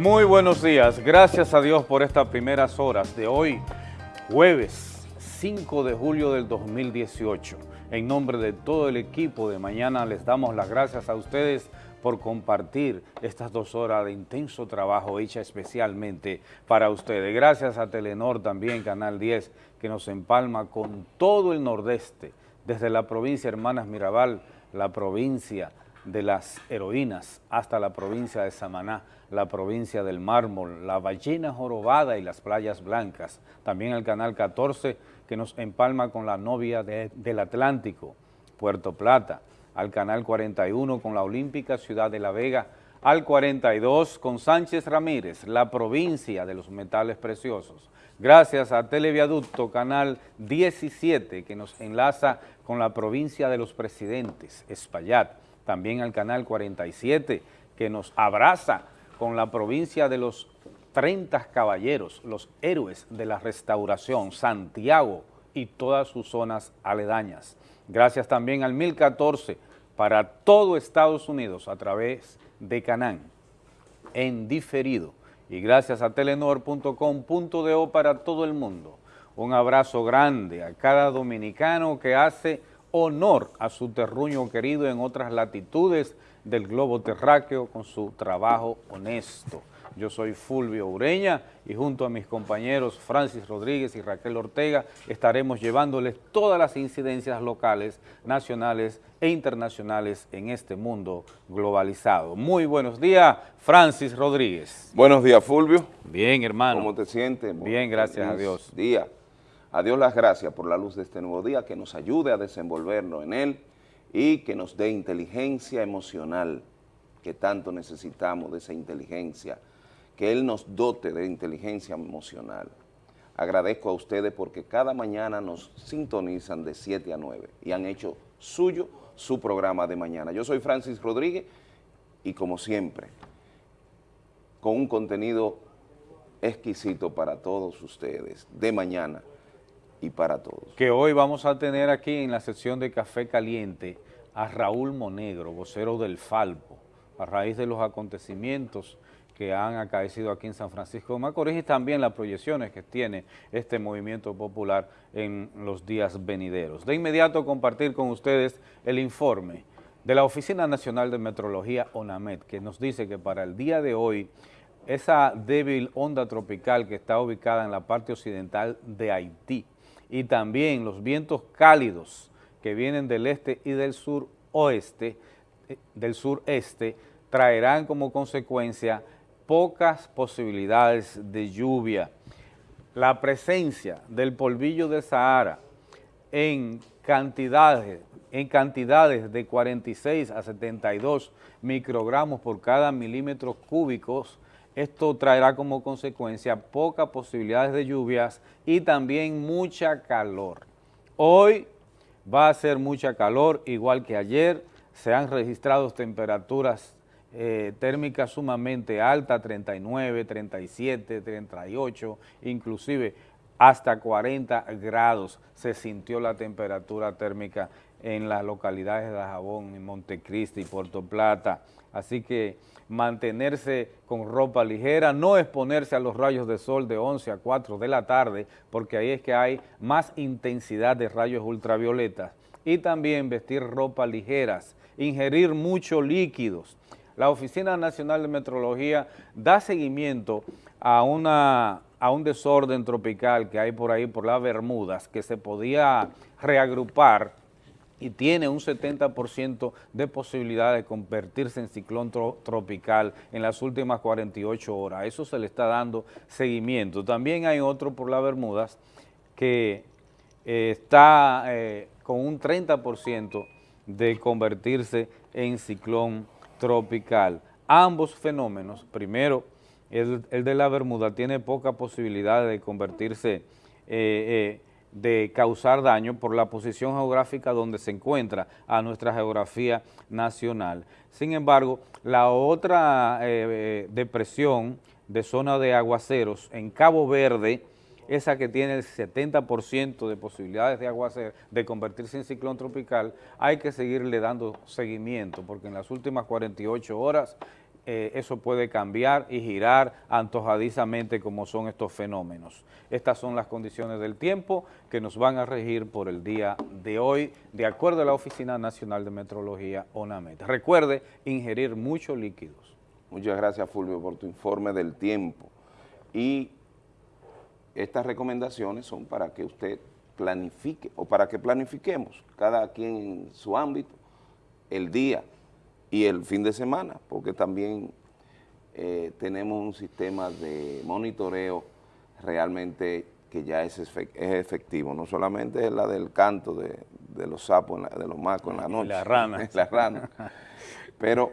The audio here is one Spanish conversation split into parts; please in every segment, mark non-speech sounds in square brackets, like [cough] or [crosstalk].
Muy buenos días, gracias a Dios por estas primeras horas de hoy, jueves 5 de julio del 2018. En nombre de todo el equipo de mañana les damos las gracias a ustedes por compartir estas dos horas de intenso trabajo hecha especialmente para ustedes. Gracias a Telenor también, Canal 10, que nos empalma con todo el nordeste, desde la provincia Hermanas Mirabal, la provincia de las heroínas hasta la provincia de Samaná, la provincia del mármol, la ballena jorobada y las playas blancas. También el canal 14 que nos empalma con la novia de- del Atlántico, Puerto Plata, al canal 41 con la olímpica ciudad de La Vega, al 42 con Sánchez Ramírez, la provincia de los metales preciosos. Gracias a Televiaducto Canal 17 que nos enlaza con la provincia de los presidentes, Espaillat. También al Canal 47 que nos abraza con la provincia de los 30 caballeros, los héroes de la restauración, Santiago y todas sus zonas aledañas. Gracias también al 1014 para todo Estados Unidos a través de Canán en diferido y gracias a telenor.com.do para todo el mundo. Un abrazo grande a cada dominicano que hace honor a su terruño querido en otras latitudes del globo terráqueo con su trabajo honesto. Yo soy Fulvio Ureña y junto a mis compañeros Francis Rodríguez y Raquel Ortega estaremos llevándoles todas las incidencias locales, nacionales e internacionales en este mundo globalizado. Muy buenos días, Francis Rodríguez. Buenos días, Fulvio. Bien, hermano. ¿Cómo te sientes? Bien, gracias a Dios. Día. A Dios las gracias por la luz de este nuevo día, que nos ayude a desenvolvernos en él y que nos dé inteligencia emocional, que tanto necesitamos de esa inteligencia, que Él nos dote de inteligencia emocional. Agradezco a ustedes porque cada mañana nos sintonizan de 7 a 9 y han hecho suyo su programa de mañana. Yo soy Francis Rodríguez y como siempre, con un contenido exquisito para todos ustedes, de mañana y para todos. que hoy vamos a tener aquí en la sección de Café Caliente a Raúl Monegro, vocero del Falpo, a raíz de los acontecimientos que han acaecido aquí en San Francisco de Macorís y también las proyecciones que tiene este movimiento popular en los días venideros. De inmediato compartir con ustedes el informe de la Oficina Nacional de Metrología, ONAMET, que nos dice que para el día de hoy esa débil onda tropical que está ubicada en la parte occidental de Haití y también los vientos cálidos que vienen del este y del sur oeste, eh, del sureste, traerán como consecuencia pocas posibilidades de lluvia. La presencia del polvillo de Sahara en cantidades, en cantidades de 46 a 72 microgramos por cada milímetro cúbicos, esto traerá como consecuencia pocas posibilidades de lluvias y también mucha calor. Hoy va a ser mucha calor, igual que ayer, se han registrado temperaturas eh, térmicas sumamente altas, 39, 37, 38, inclusive hasta 40 grados se sintió la temperatura térmica en las localidades de Dajabón, Montecristi, Puerto Plata. Así que mantenerse con ropa ligera, no exponerse a los rayos de sol de 11 a 4 de la tarde, porque ahí es que hay más intensidad de rayos ultravioletas. Y también vestir ropa ligeras, ingerir muchos líquidos. La Oficina Nacional de Metrología da seguimiento a, una, a un desorden tropical que hay por ahí, por las Bermudas, que se podía reagrupar y tiene un 70% de posibilidad de convertirse en ciclón tro- tropical en las últimas 48 horas. Eso se le está dando seguimiento. También hay otro por las Bermudas que eh, está eh, con un 30% de convertirse en ciclón tropical. Ambos fenómenos, primero, el, el de la Bermuda tiene poca posibilidad de convertirse eh, eh, de causar daño por la posición geográfica donde se encuentra a nuestra geografía nacional. Sin embargo, la otra eh, depresión de zona de aguaceros en Cabo Verde, esa que tiene el 70% de posibilidades de aguacer, de convertirse en ciclón tropical, hay que seguirle dando seguimiento, porque en las últimas 48 horas eh, eso puede cambiar y girar antojadizamente como son estos fenómenos. Estas son las condiciones del tiempo que nos van a regir por el día de hoy, de acuerdo a la Oficina Nacional de Metrología, ONAMET. Recuerde ingerir muchos líquidos. Muchas gracias, Fulvio, por tu informe del tiempo. Y estas recomendaciones son para que usted planifique, o para que planifiquemos, cada quien en su ámbito, el día y el fin de semana, porque también eh, tenemos un sistema de monitoreo realmente que ya es, efectivo, no solamente es la del canto de, los sapos, de los macos en la noche. La rana. [laughs] la rana. Pero,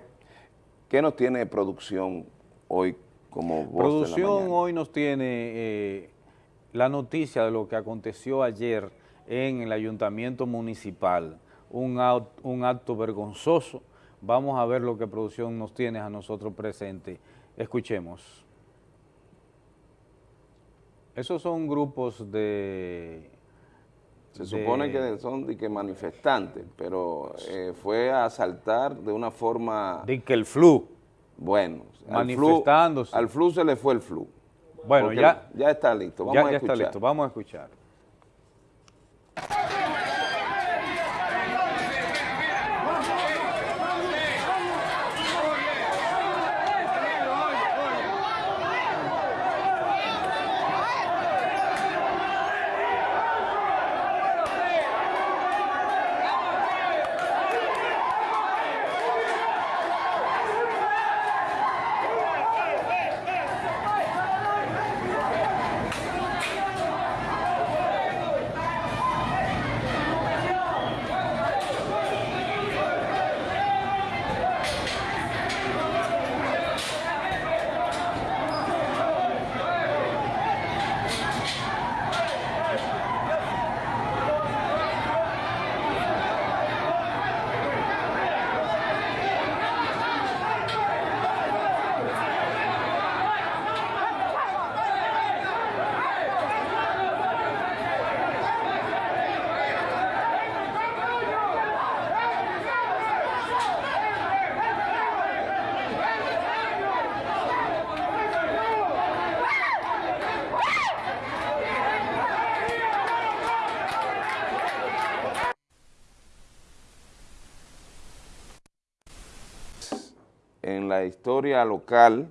¿qué nos tiene producción hoy como voz Producción hoy nos tiene eh, la noticia de lo que aconteció ayer en el ayuntamiento municipal, un, un acto vergonzoso. Vamos a ver lo que producción nos tiene a nosotros presente. Escuchemos. Esos son grupos de... Se supone que son de que manifestantes, pero eh, fue a asaltar de una forma... De que el flu. Bueno, manifestándose. Al flu, se le fue el flu. Bueno, ya... Ya está listo, vamos a escuchar. Ya está listo, vamos a escuchar. Historia local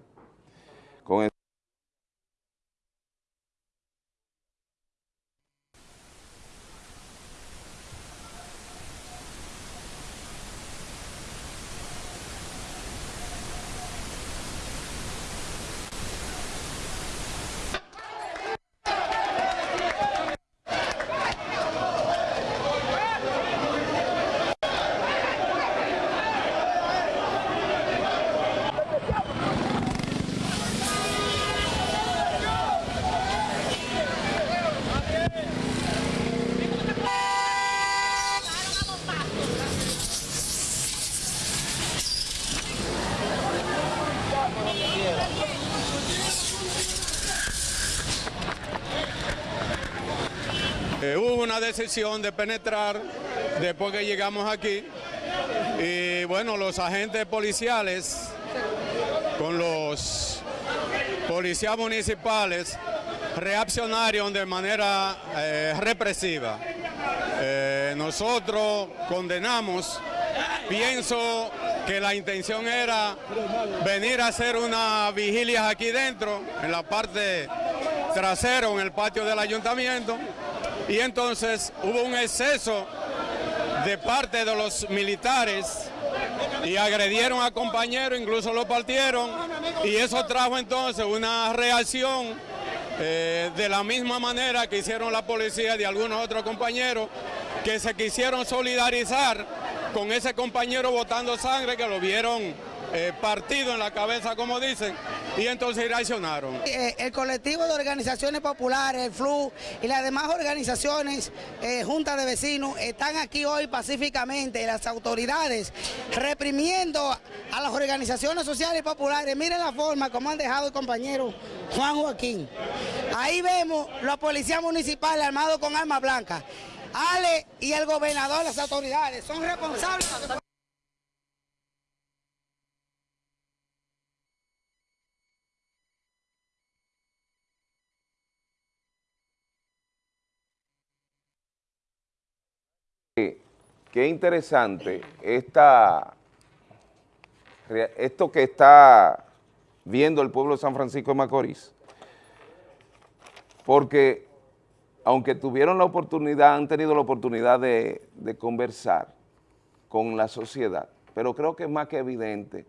decisión de penetrar después que llegamos aquí y bueno, los agentes policiales con los policías municipales reaccionaron de manera eh, represiva. Eh, nosotros condenamos, pienso que la intención era venir a hacer una vigilia aquí dentro, en la parte trasera, en el patio del ayuntamiento, y entonces hubo un exceso de parte de los militares y agredieron a compañeros, incluso lo partieron, y eso trajo entonces una reacción eh, de la misma manera que hicieron la policía de algunos otros compañeros que se quisieron solidarizar con ese compañero botando sangre que lo vieron eh, partido en la cabeza, como dicen, y entonces reaccionaron. Eh, el colectivo de organizaciones populares, el FLU y las demás organizaciones, eh, juntas de vecinos, están aquí hoy pacíficamente, las autoridades reprimiendo a las organizaciones sociales populares. Miren la forma como han dejado el compañero Juan Joaquín. Ahí vemos los policías municipales armados con armas blancas. Ale y el gobernador, las autoridades, son responsables. Qué interesante esta, esto que está viendo el pueblo de San Francisco de Macorís, porque aunque tuvieron la oportunidad, han tenido la oportunidad de, de conversar con la sociedad, pero creo que es más que evidente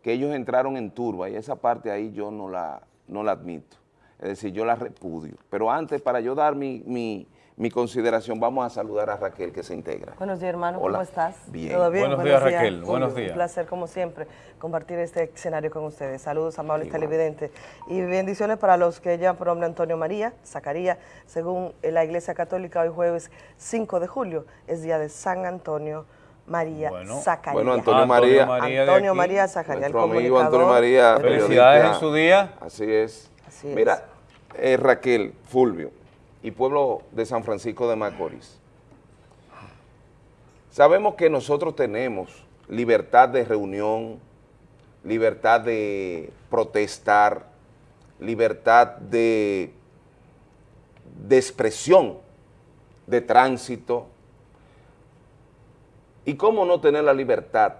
que ellos entraron en turba y esa parte ahí yo no la, no la admito, es decir, yo la repudio. Pero antes, para yo dar mi, mi- mi consideración, vamos a saludar a Raquel que se integra. Buenos días, hermano. Hola. ¿Cómo estás? Bien. ¿Todo bien? Buenos días, Raquel. Un- Buenos días. Un placer, como siempre, compartir este escenario con ustedes. Saludos, amables Igual. televidentes. Y bendiciones para los que llevan por nombre Antonio María, Zacarías. Según la Iglesia Católica, hoy jueves 5 de julio es día de San Antonio María Bueno. Zacarías. Bueno, Antonio Antonio María. María de Antonio aquí, María Zacarías, el Nuestro amigo. Antonio María. Felicidades en su día. Así es. Así es. Mira, eh, Raquel, Fulvio y pueblo de San Francisco de Macorís. Sabemos que nosotros tenemos libertad de reunión, libertad de protestar, libertad de, de expresión, de tránsito. ¿Y cómo no tener la libertad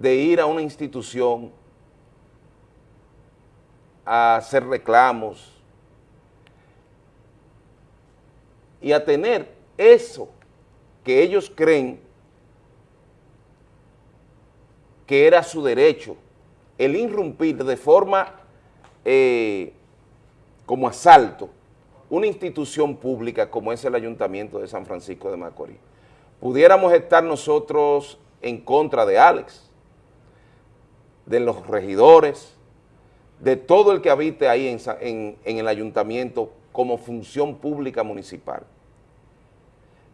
de ir a una institución a hacer reclamos y a tener eso que ellos creen que era su derecho, el irrumpir de forma eh, como asalto una institución pública como es el Ayuntamiento de San Francisco de Macorís. Pudiéramos estar nosotros en contra de Alex, de los regidores, de todo el que habite ahí en, el ayuntamiento como función pública municipal.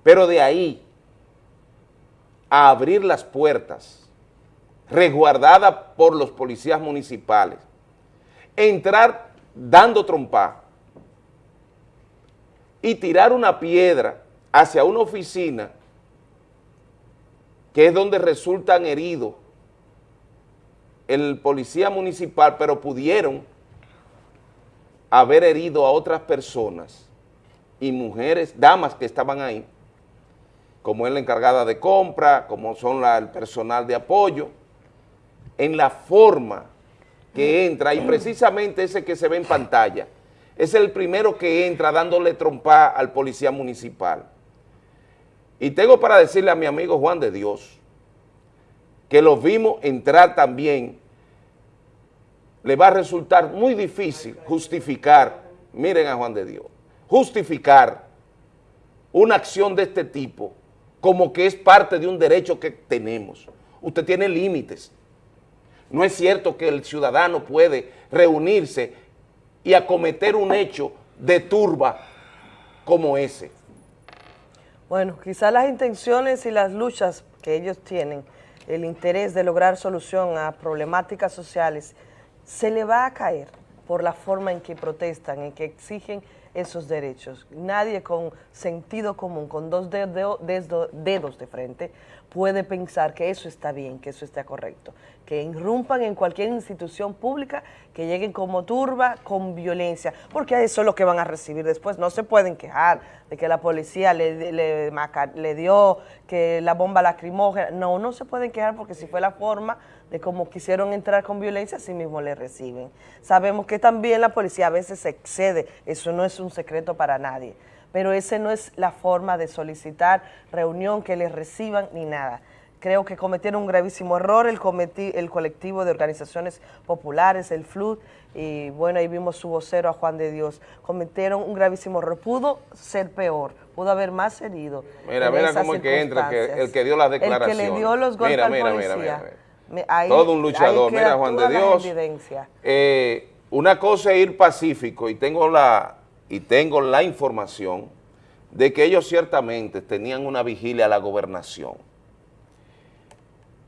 Pero de ahí a abrir las puertas, resguardada por los policías municipales, entrar dando trompa y tirar una piedra hacia una oficina que es donde resultan heridos el policía municipal, pero pudieron haber herido a otras personas y mujeres, damas que estaban ahí, como es la encargada de compra, como son el personal de apoyo, en la forma que entra, y precisamente ese que se ve en pantalla, es el primero que entra dándole trompa al policía municipal. Y tengo para decirle a mi amigo Juan de Dios, que los vimos entrar también, le va a resultar muy difícil justificar, miren a Juan de Dios, justificar una acción de este tipo como que es parte de un derecho que tenemos. Usted tiene límites. No es cierto que el ciudadano puede reunirse y acometer un hecho de turba como ese. Bueno, quizás las intenciones y las luchas que ellos tienen, el interés de lograr solución a problemáticas sociales, se le va a caer por la forma en que protestan, en que exigen esos derechos. Nadie con sentido común, con dos dedos de frente, puede pensar que eso está bien, que eso está correcto. Que irrumpan en cualquier institución pública, que lleguen como turba, con violencia, porque eso es lo que van a recibir después. No se pueden quejar de que la policía le, le, le dio que la bomba lacrimógena. No, no se pueden quejar porque si fue la forma de cómo quisieron entrar con violencia, así mismo le reciben. Sabemos que también la policía a veces se excede, eso no es un secreto para nadie, pero esa no es la forma de solicitar reunión, que les reciban ni nada. Creo que cometieron un gravísimo error el, cometi- el colectivo de organizaciones populares, el FLUD, y bueno, ahí vimos su vocero a Juan de Dios. Cometieron un gravísimo error. Pudo ser peor, pudo haber más herido. Mira, mira cómo el que entra, que- el que dio las El que declaraciones. le dio los golpes Mira, al mira, policía. mira, mira, mira. Me- ahí- todo un luchador. Mira, Juan de Dios. eh, una cosa es ir pacífico y tengo la y tengo la información de que ellos ciertamente tenían una vigilia a la gobernación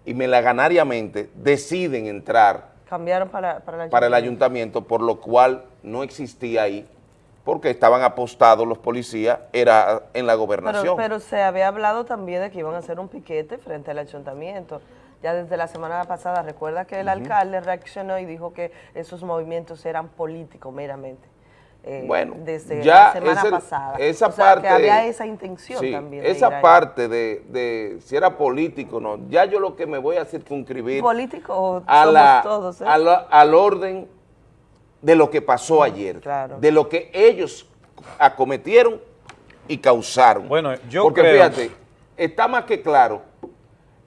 y melaganariamente deciden entrar Cambiaron para, para, para el ayuntamiento, por lo cual no existía ahí, porque estaban apostados los policías, era en la gobernación. pero se había hablado también de que iban a hacer un piquete frente al ayuntamiento. Ya desde la semana pasada, recuerda que el alcalde reaccionó y dijo que esos movimientos eran políticos meramente. Eh, Bueno, desde ya la semana ese- pasada. esa O sea, parte... que había esa intención sí, también. de Esa parte de, de si era político o no, ya yo lo que me voy a circunscribir ¿Político o a somos la- todos? eh? a la- al orden de lo que pasó ayer, claro. de lo que ellos acometieron y causaron. Bueno, yo Porque creo- fíjate, está más que claro,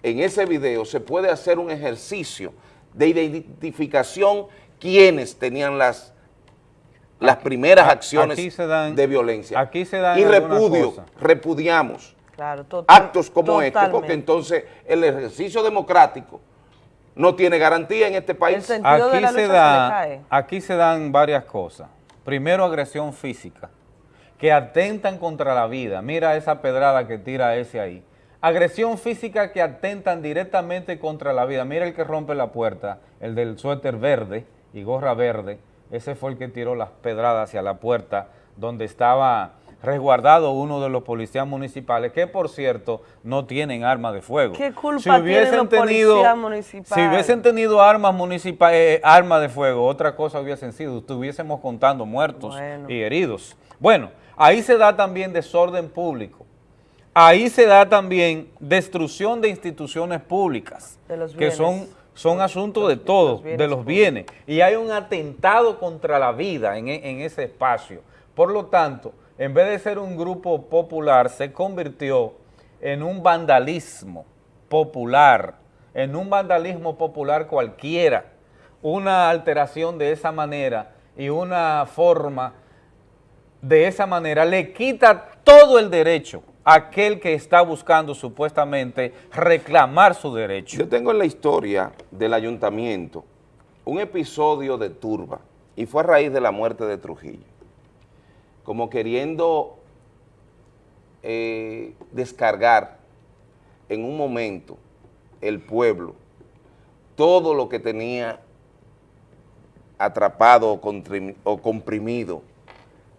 en ese video se puede hacer un ejercicio de identificación quienes tenían las, las primeras acciones aquí se dan- de violencia. aquí se dan y repudio, repudiamos Claro, total- actos como este, porque entonces el ejercicio democrático no tiene garantía en este El país. Aquí la se, da, aquí se dan varias cosas. Primero, agresión física, que atentan contra la vida. Mira esa pedrada que tira ese ahí. Agresión física que atentan directamente contra la vida. Mira el que rompe la puerta, el del suéter verde y gorra verde. Ese fue el que tiró las pedradas hacia la puerta donde estaba resguardado uno de los policías municipales, que por cierto no tienen arma de fuego. ¿Qué culpa tienen los policías municipales? Si hubiesen tenido armas municipales, armas de fuego, otra cosa hubiesen sido, estuviésemos contando muertos Bueno. y heridos. Bueno, ahí se da también desorden público. Ahí se da también destrucción de instituciones públicas, De los que son, son asuntos de todos, de los bienes. Y hay un atentado contra la vida en, e- en ese espacio. Por lo tanto, en vez de ser un grupo popular, se convirtió en un vandalismo popular, en un vandalismo popular cualquiera. Una alteración de esa manera y una forma de esa manera le quita todo el derecho aquel que está buscando supuestamente reclamar su derecho. Yo tengo en la historia del ayuntamiento un episodio de turba y fue a raíz de la muerte de Trujillo, como queriendo eh, descargar en un momento el pueblo todo lo que tenía atrapado o, comprimido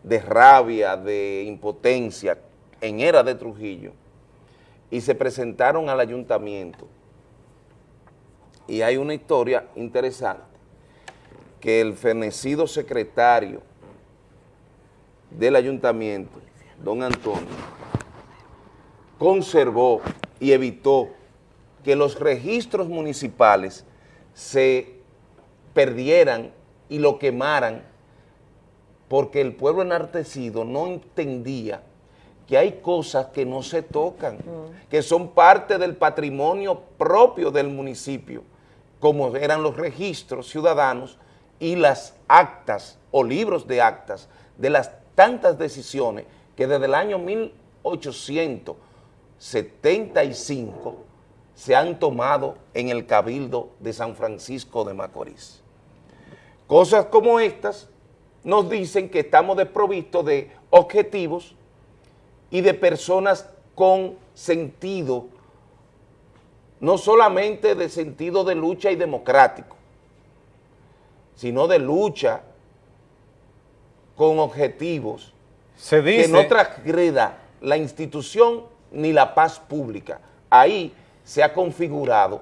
de rabia, de impotencia en era de Trujillo y se presentaron al ayuntamiento. Y hay una historia interesante que el fenecido secretario del ayuntamiento, don Antonio, conservó y evitó que los registros municipales se perdieran y lo quemaran porque el pueblo enartecido no entendía que hay cosas que no se tocan, que son parte del patrimonio propio del municipio, como eran los registros ciudadanos y las actas o libros de actas de las tantas decisiones que desde el año 1875 se han tomado en el Cabildo de San Francisco de Macorís. Cosas como estas nos dicen que estamos desprovistos de objetivos y de personas con sentido, no solamente de sentido de lucha y democrático, sino de lucha con objetivos Se dice, que no transgreda la institución ni la paz pública. Ahí se ha configurado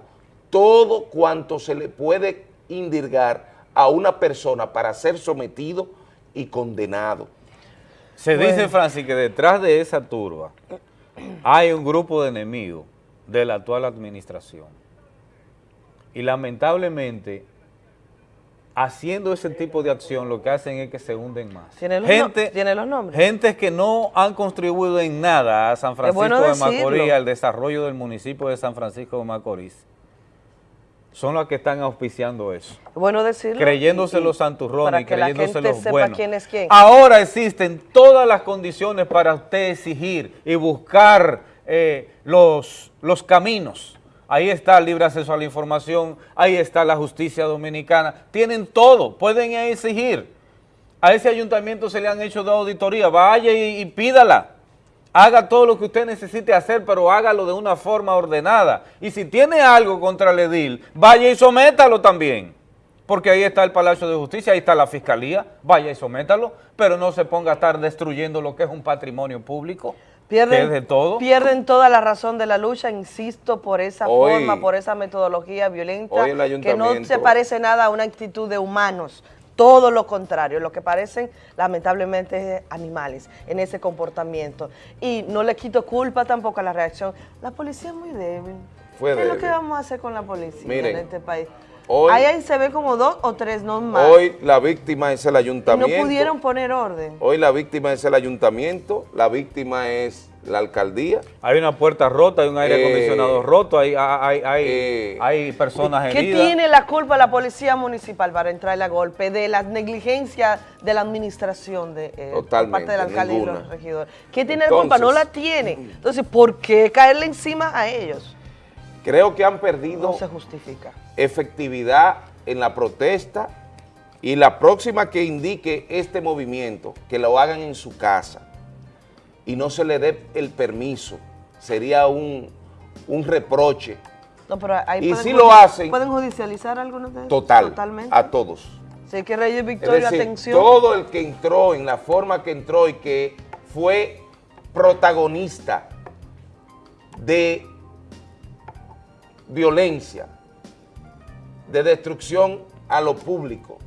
todo cuanto se le puede indirgar a una persona para ser sometido y condenado. Se dice, Francis, que detrás de esa turba hay un grupo de enemigos de la actual administración. Y lamentablemente, haciendo ese tipo de acción, lo que hacen es que se hunden más. ¿Tiene los no- tiene los nombres? Gente que no han contribuido en nada a San Francisco bueno de. Macorís, al desarrollo del municipio de San Francisco de Macorís, son los que están auspiciando eso Bueno decirlo. creyéndose y- los santurrones para y que la creyéndose gente los sepa buenos. quién es quién. Ahora existen todas las condiciones para usted exigir y buscar eh, los, los caminos Ahí está el libre acceso a la información, ahí está la justicia dominicana, tienen todo, pueden exigir. A ese ayuntamiento se le han hecho de auditoría, vaya y, y pídala. Haga todo lo que usted necesite hacer, pero hágalo de una forma ordenada. Y si tiene algo contra el edil, vaya y sométalo también. Porque ahí está el Palacio de Justicia, ahí está la Fiscalía, vaya y sométalo, pero no se ponga a estar destruyendo lo que es un patrimonio público, de Pierden, todo. pierden toda la razón de la lucha, insisto, por esa Hoy- forma, por esa metodología violenta, que no se parece nada a una actitud de humanos, todo lo contrario, lo que parecen lamentablemente animales en ese comportamiento. Y no le quito culpa tampoco a la reacción. La policía es muy débil. Fue ¿Qué es lo que vamos a hacer con la policía Miren, en este país? hoy- ahí, ahí se ve como dos o tres, no más. Hoy la víctima es el y no ayuntamiento. pudieron poner orden. Hoy la víctima es el ayuntamiento, la víctima es la alcaldía. Hay una puerta rota, hay un aire Eh, acondicionado roto, hay, hay, hay, eh, hay personas ¿Qué heridas. tiene la culpa la policía municipal para entrarle a golpe de la negligencia de la administración de, eh, por parte del alcalde y ninguna. los regidores? ¿Qué tiene la culpa? No la tiene. Entonces, ¿por qué caerle encima a ellos? Creo que han perdido No se justifica. efectividad en la protesta y la próxima que indique este movimiento, que lo hagan en su casa y no se le dé el permiso, sería un, un reproche No, pero ahí Y si lo hacen- ¿Pueden judicializar algunos de ellos? total Totalmente. a todos. Sí, que Reyes Es Victoria, decir, atención. todo el que entró en la forma que entró y que fue protagonista de violencia, de destrucción a lo público,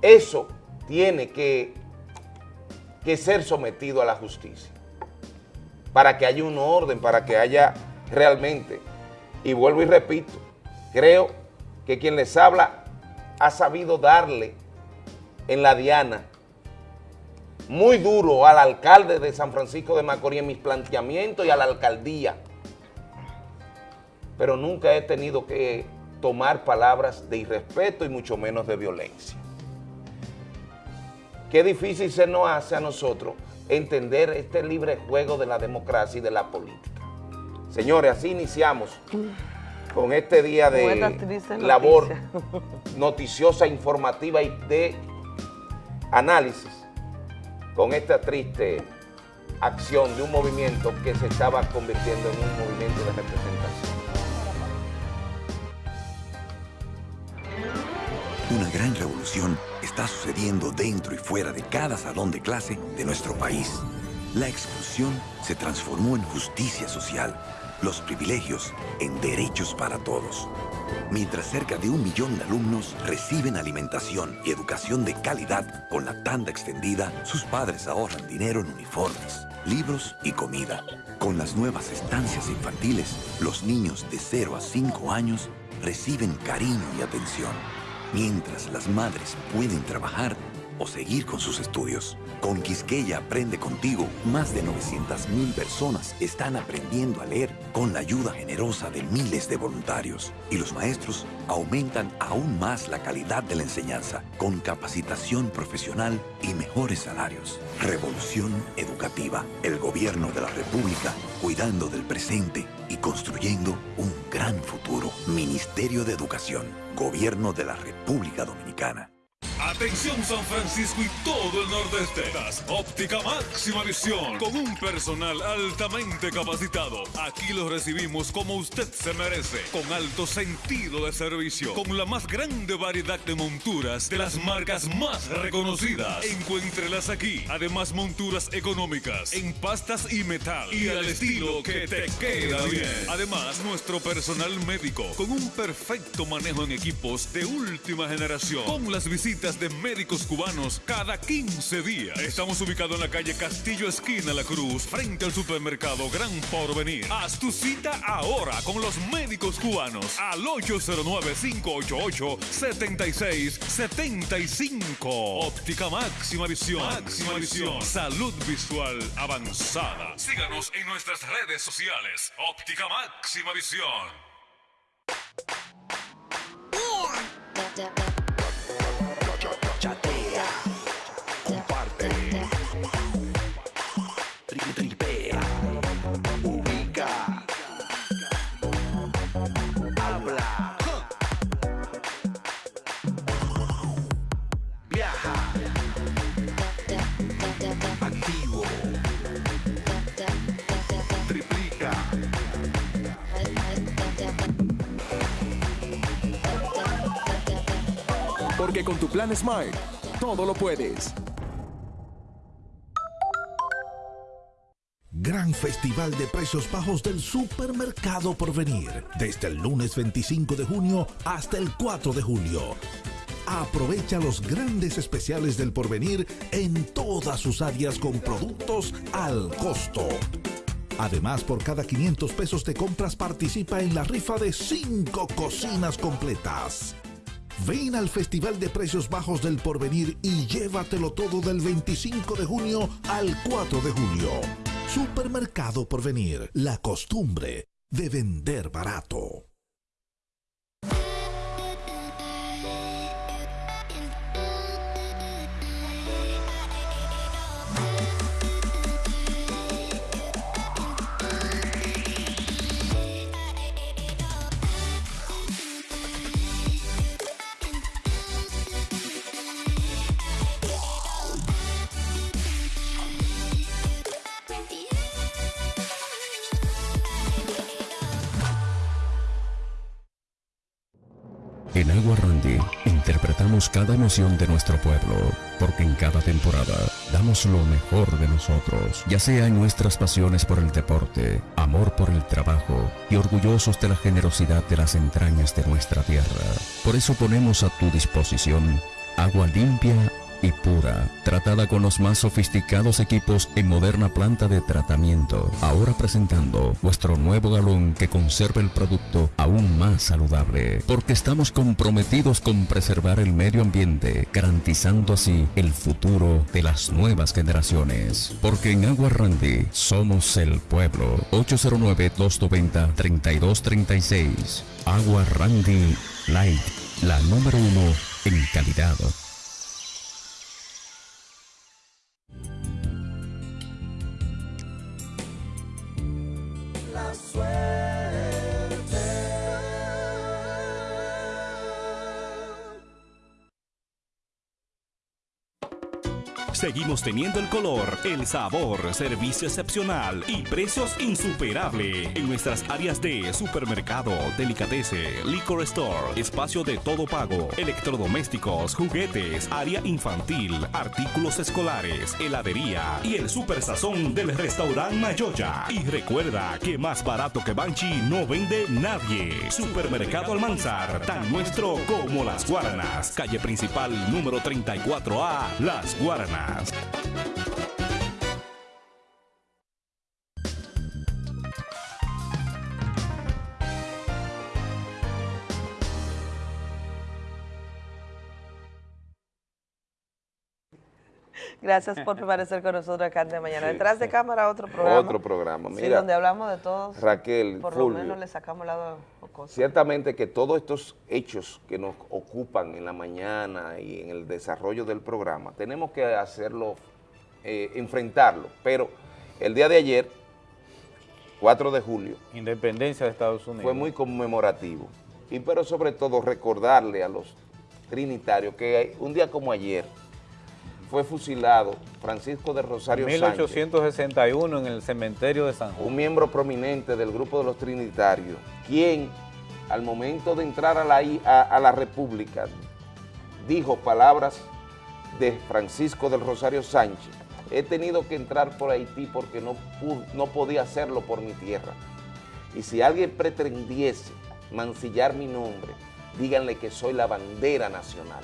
eso tiene que, que ser sometido a la justicia para que haya un orden, para que haya realmente, y vuelvo y repito, creo que quien les habla ha sabido darle en la diana muy duro al alcalde de San Francisco de Macorís en mis planteamientos y a la alcaldía, pero nunca he tenido que tomar palabras de irrespeto y mucho menos de violencia. Qué difícil se nos hace a nosotros entender este libre juego de la democracia y de la política. Señores, así iniciamos con este día de labor noticiosa, informativa y de análisis con esta triste acción de un movimiento que se estaba convirtiendo en un movimiento de representación. Una gran revolución está sucediendo dentro y fuera de cada salón de clase de nuestro país. La exclusión se transformó en justicia social, los privilegios en derechos para todos. Mientras cerca de un millón de alumnos reciben alimentación y educación de calidad con la tanda extendida, sus padres ahorran dinero en uniformes, libros y comida. Con las nuevas estancias infantiles, los niños de 0 a 5 años reciben cariño y atención mientras las madres pueden trabajar o seguir con sus estudios. Con Quisqueya Aprende Contigo, más de 900.000 personas están aprendiendo a leer con la ayuda generosa de miles de voluntarios. Y los maestros aumentan aún más la calidad de la enseñanza con capacitación profesional y mejores salarios. Revolución Educativa, el gobierno de la República cuidando del presente y construyendo un gran futuro. Ministerio de Educación, Gobierno de la República Dominicana. Atención San Francisco y todo el nordeste. Das Óptica Máxima Visión con un personal altamente capacitado. Aquí lo recibimos como usted se merece, con alto sentido de servicio, con la más grande variedad de monturas de las marcas más reconocidas. Encuéntrelas aquí. Además monturas económicas en pastas y metal y al estilo que te queda bien. Además nuestro personal médico con un perfecto manejo en equipos de última generación. Con las visitas de médicos cubanos cada 15 días. Estamos ubicados en la calle Castillo Esquina La Cruz, frente al supermercado Gran Porvenir. Haz tu cita ahora con los médicos cubanos al 809-588-7675. Óptica Máxima Visión. Máxima Visión. Salud visual avanzada. Síganos en nuestras redes sociales. Óptica Máxima Visión. Chatea, con tu plan Smart, todo lo puedes. Gran Festival de Precios Bajos del Supermercado por venir, desde el lunes 25 de junio hasta el 4 de julio. Aprovecha los grandes especiales del porvenir en todas sus áreas con productos al costo. Además, por cada 500 pesos de compras participa en la rifa de 5 cocinas completas. Ven al Festival de Precios Bajos del Porvenir y llévatelo todo del 25 de junio al 4 de julio. Supermercado Porvenir, la costumbre de vender barato. En Agua Randy interpretamos cada emoción de nuestro pueblo, porque en cada temporada damos lo mejor de nosotros, ya sea en nuestras pasiones por el deporte, amor por el trabajo y orgullosos de la generosidad de las entrañas de nuestra tierra. Por eso ponemos a tu disposición agua limpia y pura, tratada con los más sofisticados equipos en moderna planta de tratamiento. Ahora presentando nuestro nuevo galón que conserva el producto aún más saludable, porque estamos comprometidos con preservar el medio ambiente, garantizando así el futuro de las nuevas generaciones. Porque en Agua Randy somos el pueblo. 809-290-3236. Agua Randy Light, la número uno en calidad. La Seguimos teniendo el color, el sabor, servicio excepcional y precios insuperables en nuestras áreas de supermercado, delicatese, liquor store, espacio de todo pago, electrodomésticos, juguetes, área infantil, artículos escolares, heladería y el super sazón del restaurante Mayoya. Y recuerda que más barato que Banchi no vende nadie. Supermercado Almanzar, tan nuestro como las Guaranas. Calle principal número 34A, Las Guaranas. podcast. Gracias por permanecer con nosotros acá de mañana. Sí, Detrás de sí. cámara otro programa. Otro programa, Sí, mira. donde hablamos de todos. Raquel, Por Fulvio. lo menos le sacamos lado cosas. Ciertamente que todos estos hechos que nos ocupan en la mañana y en el desarrollo del programa, tenemos que hacerlo, eh, enfrentarlo. Pero el día de ayer, 4 de julio, Independencia de Estados Unidos. fue muy conmemorativo. Y pero sobre todo recordarle a los trinitarios que un día como ayer fue fusilado Francisco de Rosario Sánchez. 1861 en el cementerio de San Juan. un miembro prominente del grupo de los trinitarios, quien al momento de entrar a la, i- a, a la República dijo palabras de Francisco del Rosario Sánchez, he tenido que entrar por Haití porque no, no podía hacerlo por mi tierra. Y si alguien pretendiese mancillar mi nombre, díganle que soy la bandera nacional.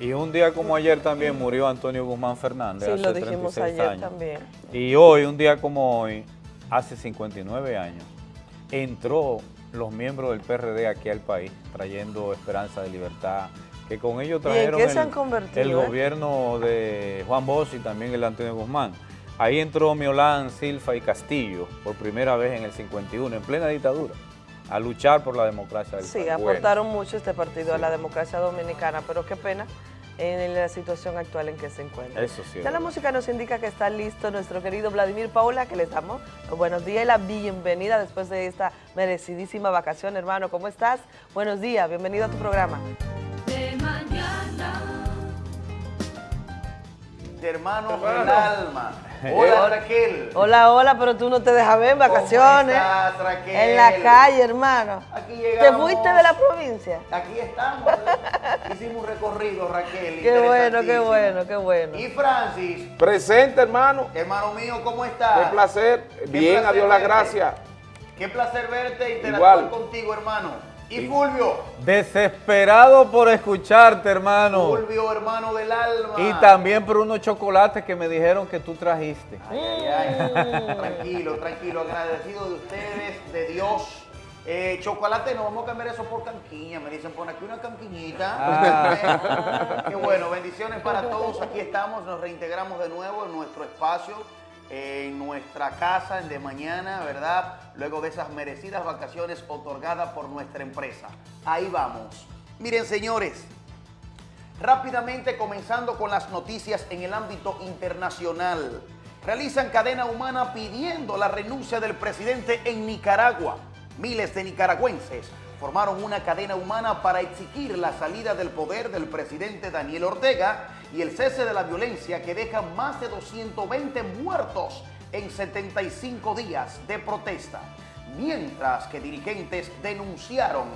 Y un día como ayer también murió Antonio Guzmán Fernández. Sí, hace lo dijimos 36 ayer años. también. Y hoy, un día como hoy, hace 59 años, entró los miembros del PRD aquí al país, trayendo esperanza de libertad, que con ellos ¿Y en trajeron qué se el, han convertido, el eh? gobierno de Juan Bosch y también el de Antonio Guzmán. Ahí entró Miolán, Silfa y Castillo por primera vez en el 51, en plena dictadura, a luchar por la democracia del Sí, país. aportaron mucho este partido a la democracia dominicana, pero qué pena en la situación actual en que se encuentra. Eso sí. Ya la música nos indica que está listo nuestro querido Vladimir Paula, que les damos los buenos días y la bienvenida después de esta merecidísima vacación, hermano. ¿Cómo estás? Buenos días, bienvenido a tu programa. de mañana. de hermanos del alma. [laughs] Hola Raquel. Hola, hola, pero tú no te dejas ver en vacaciones. estás, Raquel? En la calle, hermano. Aquí ¿Te llegamos. fuiste de la provincia? Aquí estamos. [laughs] Hicimos un recorrido, Raquel. Qué bueno, qué bueno, qué bueno. Y Francis, Presente, hermano. hermano mío, ¿cómo estás? Qué placer. Qué Bien, placer adiós las verte. gracias. Qué placer verte e interactuar Igual. contigo, hermano. Y Fulvio, Desesperado por escucharte, hermano. Fulvio, hermano del alma. Y también por unos chocolates que me dijeron que tú trajiste. Ay, ay, ay. Tranquilo, tranquilo, agradecido de ustedes, de Dios. Eh, chocolate, no vamos a cambiar eso por canquiña. Me dicen, pon aquí una canquiñita. Ah. [laughs] Qué bueno, bendiciones para todos. Aquí estamos, nos reintegramos de nuevo en nuestro espacio, en nuestra casa de mañana, ¿verdad? Luego de esas merecidas vacaciones otorgadas por nuestra empresa. Ahí vamos. Miren, señores, Rápidamente comenzando con las noticias en el ámbito internacional. Realizan cadena humana pidiendo la renuncia del presidente en Nicaragua. Miles de nicaragüenses formaron una cadena humana para exigir la salida del poder del presidente Daniel Ortega y el cese de la violencia que deja más de 220 muertos en 75 días de protesta. Mientras que dirigentes denunciaron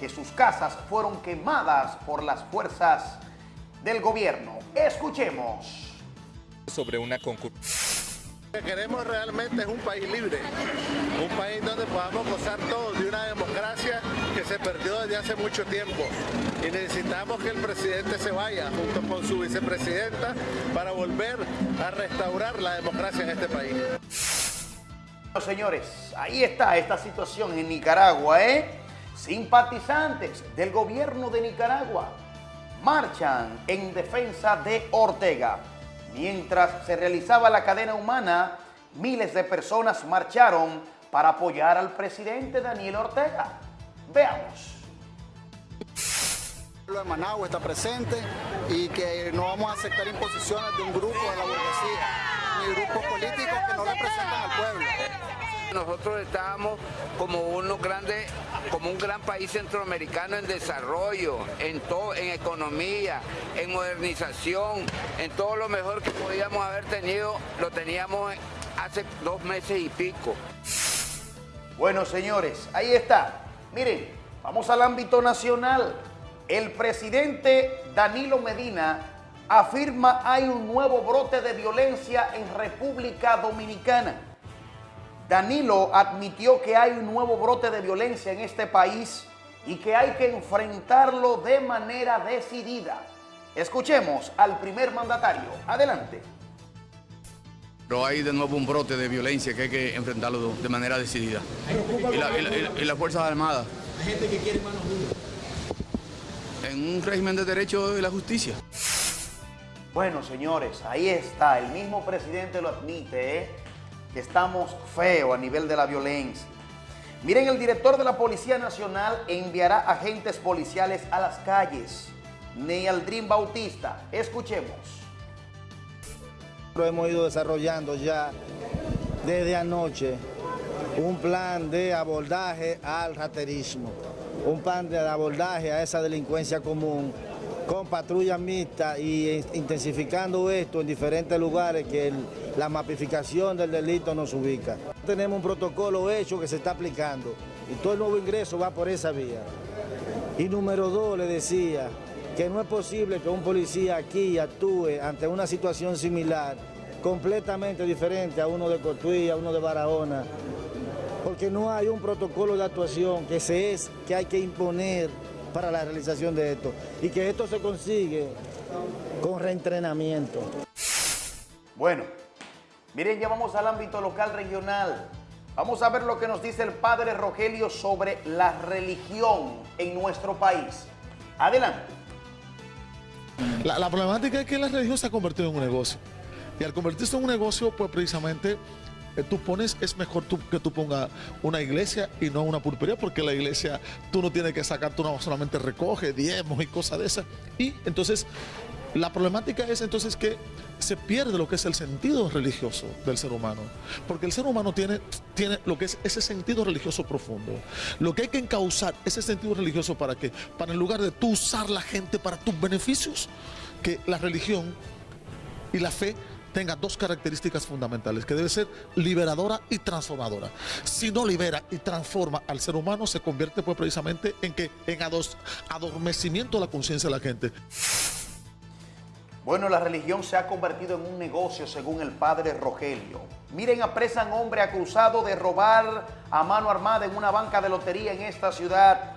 que sus casas fueron quemadas por las fuerzas del gobierno. Escuchemos. sobre una concurrencia. Lo que queremos realmente es un país libre, un país donde podamos gozar todos de una democracia que se perdió desde hace mucho tiempo. Y necesitamos que el presidente se vaya junto con su vicepresidenta para volver a restaurar la democracia en este país. Bueno, señores, ahí está esta situación en Nicaragua, ¿eh? Simpatizantes del gobierno de Nicaragua marchan en defensa de Ortega. Mientras se realizaba la cadena humana, miles de personas marcharon para apoyar al presidente Daniel Ortega. Veamos. El pueblo de Managua está presente y que no vamos a aceptar imposiciones de un grupo de la burguesía ni grupos políticos que no representan al pueblo. Nosotros estábamos como unos grandes, como un gran país centroamericano en desarrollo, en todo, en economía, en modernización, en todo lo mejor que podíamos haber tenido, lo teníamos hace dos meses y pico. Bueno, señores, ahí está. Miren, vamos al ámbito nacional. El presidente Danilo Medina afirma hay un nuevo brote de violencia en República Dominicana. Danilo admitió que hay un nuevo brote de violencia en este país y que hay que enfrentarlo de manera decidida. Escuchemos al primer mandatario. Adelante. Pero hay de nuevo un brote de violencia que hay que enfrentarlo de manera decidida. Y, la- y la- y la- y las Fuerzas Armadas, Hay gente que quiere manos duras. en un régimen de derecho y la justicia. Bueno, señores, ahí está. El mismo presidente lo admite, ¿eh? Estamos feo a nivel de la violencia. Miren, el director de la Policía Nacional enviará agentes policiales a las calles. Nealdrin Bautista, escuchemos. Hemos ido desarrollando ya desde anoche un plan de abordaje al raterismo, un plan de abordaje a esa delincuencia común con patrullas mixtas y intensificando esto en diferentes lugares que la mapificación del delito nos ubica. Tenemos un protocolo hecho que se está aplicando y todo el nuevo ingreso va por esa vía. Y número dos, le decía que no es posible que un policía aquí actúe ante una situación similar, completamente diferente a uno de Cotuí, a uno de Barahona, porque no hay un protocolo de actuación que se es que hay que imponer para la realización de esto y que esto se consigue con reentrenamiento. Bueno, miren, ya vamos al ámbito local regional. Vamos a ver lo que nos dice el padre Rogelio sobre la religión en nuestro país. Adelante. La, la problemática es que la religión se ha convertido en un negocio. Y al convertirse en un negocio, pues precisamente tú pones, es mejor tú, que tú pongas una iglesia y no una pulpería, porque la iglesia tú no tienes que sacar, tú no solamente recoge diezmos y cosas de esas. Y entonces la problemática es entonces que se pierde lo que es el sentido religioso del ser humano, porque el ser humano tiene, tiene lo que es ese sentido religioso profundo. Lo que hay que encauzar ese sentido religioso para que, para en lugar de tú usar la gente para tus beneficios, que la religión y la fe tenga dos características fundamentales, que debe ser liberadora y transformadora. Si no libera y transforma al ser humano, se convierte pues precisamente en que en ados- adormecimiento de la conciencia de la gente. Bueno, la religión se ha convertido en un negocio según el padre Rogelio. Miren, apresan hombre acusado de robar a mano armada en una banca de lotería en esta ciudad.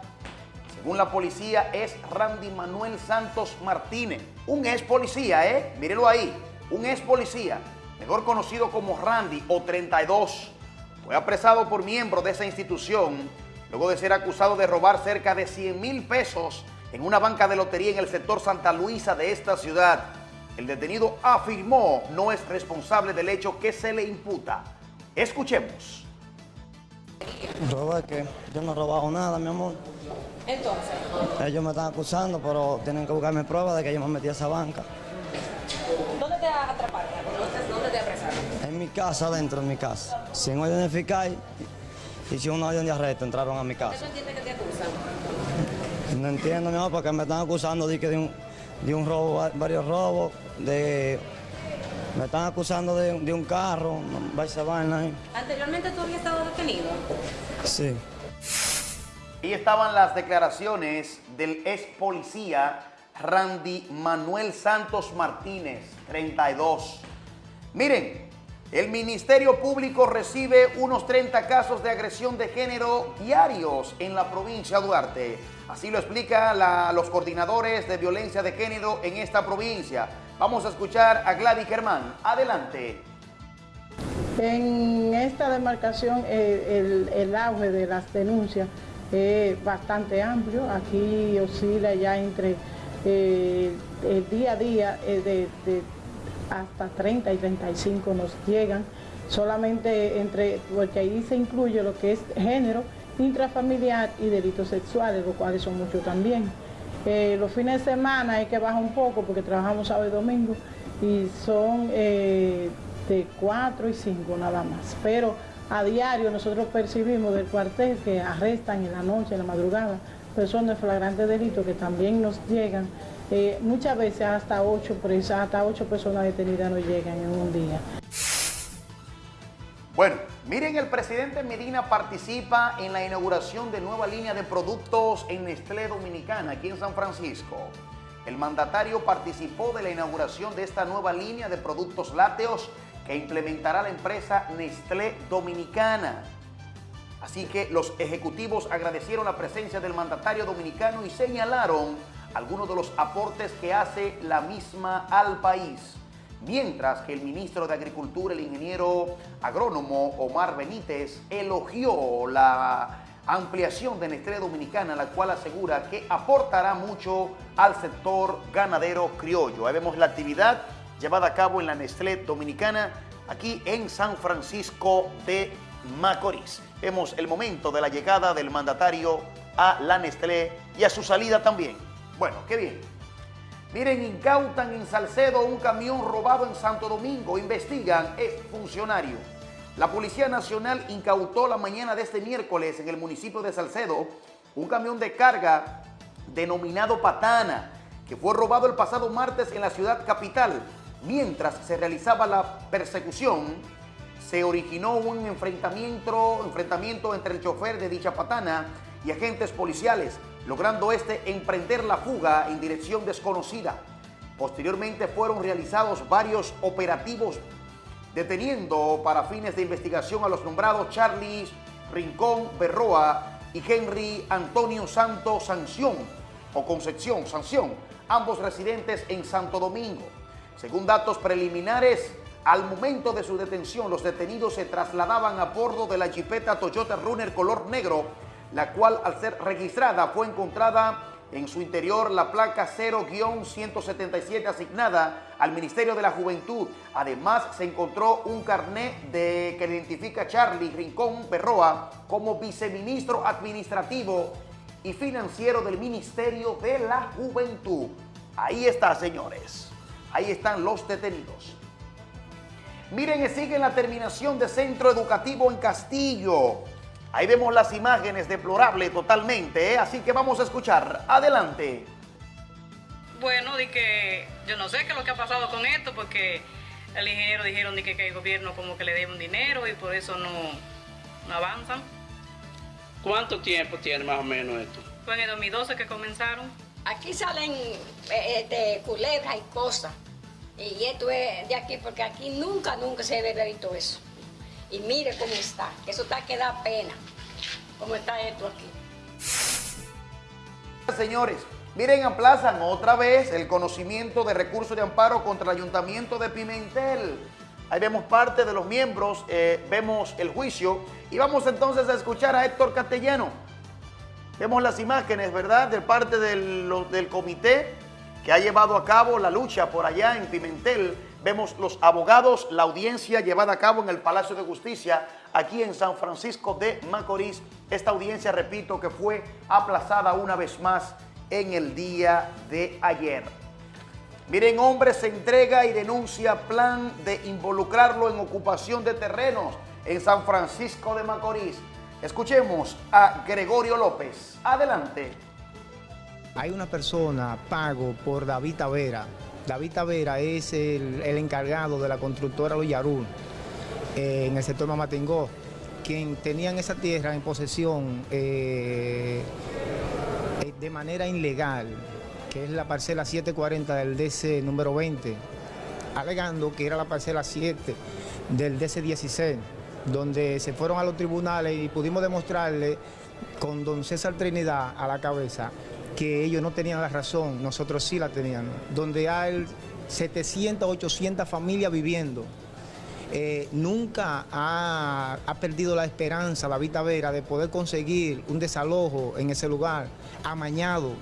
Según la policía, es Randy Manuel Santos Martínez, un ex policía, ¿eh? Mírelo ahí, un ex policía, mejor conocido como Randy o 32. Fue apresado por miembros de esa institución luego de ser acusado de robar cerca de 100 mil pesos en una banca de lotería en el sector Santa Luisa de esta ciudad. El detenido afirmó no es responsable del hecho que se le imputa. Escuchemos. ¿Robar qué? Yo no he robado nada, mi amor. Entonces, Ellos me están acusando, pero tienen que buscarme pruebas de que yo me metí a esa banca. ¿Dónde te atraparon? ¿Dónde, dónde te apresaron? En mi casa, adentro de mi casa. Sin orden y sin una orden de arresto entraron a mi ¿Qué casa. entiendes que te acusan? No entiendo, mi amor, porque me están acusando de, que de, un, de un robo, va- varios robos, de... Me están acusando de, de un carro, esa vaina ahí. ¿Anteriormente tú habías estado detenido? Sí. Ahí estaban las declaraciones del ex policía Randy Manuel Santos Martínez, 32. Miren, el Ministerio Público recibe unos 30 casos de agresión de género diarios en la provincia de Duarte. Así lo explica los coordinadores de violencia de género en esta provincia. Vamos a escuchar a Gladys Germán. Adelante. En esta demarcación eh, el auge de las denuncias es bastante amplio. Aquí oscila ya entre eh, el día a día eh, de, hasta 30 y 35 nos llegan. Solamente entre, porque ahí se incluye lo que es género, intrafamiliar y delitos sexuales, los cuales son muchos también. Eh, los fines de semana hay que bajar un poco porque trabajamos sábado y domingo y son eh, de 4 y 5 nada más. Pero a diario nosotros percibimos del cuartel que arrestan en la noche, en la madrugada, personas de flagrante delito que también nos llegan. Eh, muchas veces hasta 8 presas, hasta 8 personas detenidas nos llegan en un día. Bueno, miren, el presidente Medina participa en la inauguración de nueva línea de productos en Nestlé Dominicana, aquí en San Francisco. El mandatario participó de la inauguración de esta nueva línea de productos lácteos que implementará la empresa Nestlé Dominicana. Así que los ejecutivos agradecieron la presencia del mandatario dominicano y señalaron algunos de los aportes que hace la misma al país. Mientras que el ministro de Agricultura, el ingeniero agrónomo Omar Benítez, elogió la ampliación de Nestlé Dominicana, la cual asegura que aportará mucho al sector ganadero criollo. Ahí vemos la actividad llevada a cabo en la Nestlé Dominicana, aquí en San Francisco de Macorís. Vemos el momento de la llegada del mandatario a la Nestlé y a su salida también. Bueno, qué bien. Miren, incautan en Salcedo un camión robado en Santo Domingo. Investigan, es funcionario. La Policía Nacional incautó la mañana de este miércoles en el municipio de Salcedo un camión de carga denominado Patana, que fue robado el pasado martes en la ciudad capital. Mientras se realizaba la persecución, se originó un enfrentamiento, enfrentamiento entre el chofer de dicha patana y agentes policiales, logrando este emprender la fuga en dirección desconocida. Posteriormente fueron realizados varios operativos deteniendo para fines de investigación a los nombrados Charlie Rincón Berroa y Henry Antonio Santos Sanción o Concepción Sanción, ambos residentes en Santo Domingo. Según datos preliminares, al momento de su detención, los detenidos se trasladaban a bordo de la jipeta Toyota Runner color negro, la cual al ser registrada fue encontrada en su interior la placa 0-177 asignada al Ministerio de la Juventud. Además, se encontró un carnet de, que identifica a Charlie Rincón Berroa como viceministro administrativo y financiero del Ministerio de la Juventud. Ahí está, señores. Ahí están los detenidos. Miren, sigue la terminación de centro educativo en Castillo. Ahí vemos las imágenes, deplorable totalmente, ¿eh? así que vamos a escuchar. Adelante. Bueno, de que yo no sé qué es lo que ha pasado con esto, porque el ingeniero dijeron de que, que el gobierno como que le debe un dinero y por eso no, no avanzan. ¿Cuánto tiempo tiene más o menos esto? Fue en el 2012 que comenzaron. Aquí salen eh, de culebras y cosas. Y esto es de aquí, porque aquí nunca, nunca se haber visto eso. Y mire cómo está, eso está que da pena, cómo está esto aquí. Señores, miren, aplazan otra vez el conocimiento de recursos de amparo contra el Ayuntamiento de Pimentel. Ahí vemos parte de los miembros, eh, vemos el juicio y vamos entonces a escuchar a Héctor Castellano. Vemos las imágenes, ¿verdad?, de parte del comité que ha llevado a cabo la lucha por allá en Pimentel. Vemos los abogados, la audiencia llevada a cabo en el Palacio de Justicia, aquí en San Francisco de Macorís. Esta audiencia, repito, que fue aplazada una vez más en el día de ayer. Miren, hombre se entrega y denuncia plan de involucrarlo en ocupación de terrenos en San Francisco de Macorís. Escuchemos a Gregorio López. Adelante. Hay una persona pago por David Tavera. David Tavera es el, encargado de la constructora Loyarul eh, en el sector Mamatingó, quien tenían esa tierra en posesión eh, eh, de manera ilegal, que es la parcela 740 del DC número 20, alegando que era la parcela 7 del DC 16, donde se fueron a los tribunales y pudimos demostrarle con don César Trinidad a la cabeza que ellos no tenían la razón, nosotros sí la teníamos, donde hay 700, 800 familias viviendo. Eh, nunca ha, ha perdido la esperanza David Tavera de poder conseguir un desalojo en ese lugar amañado,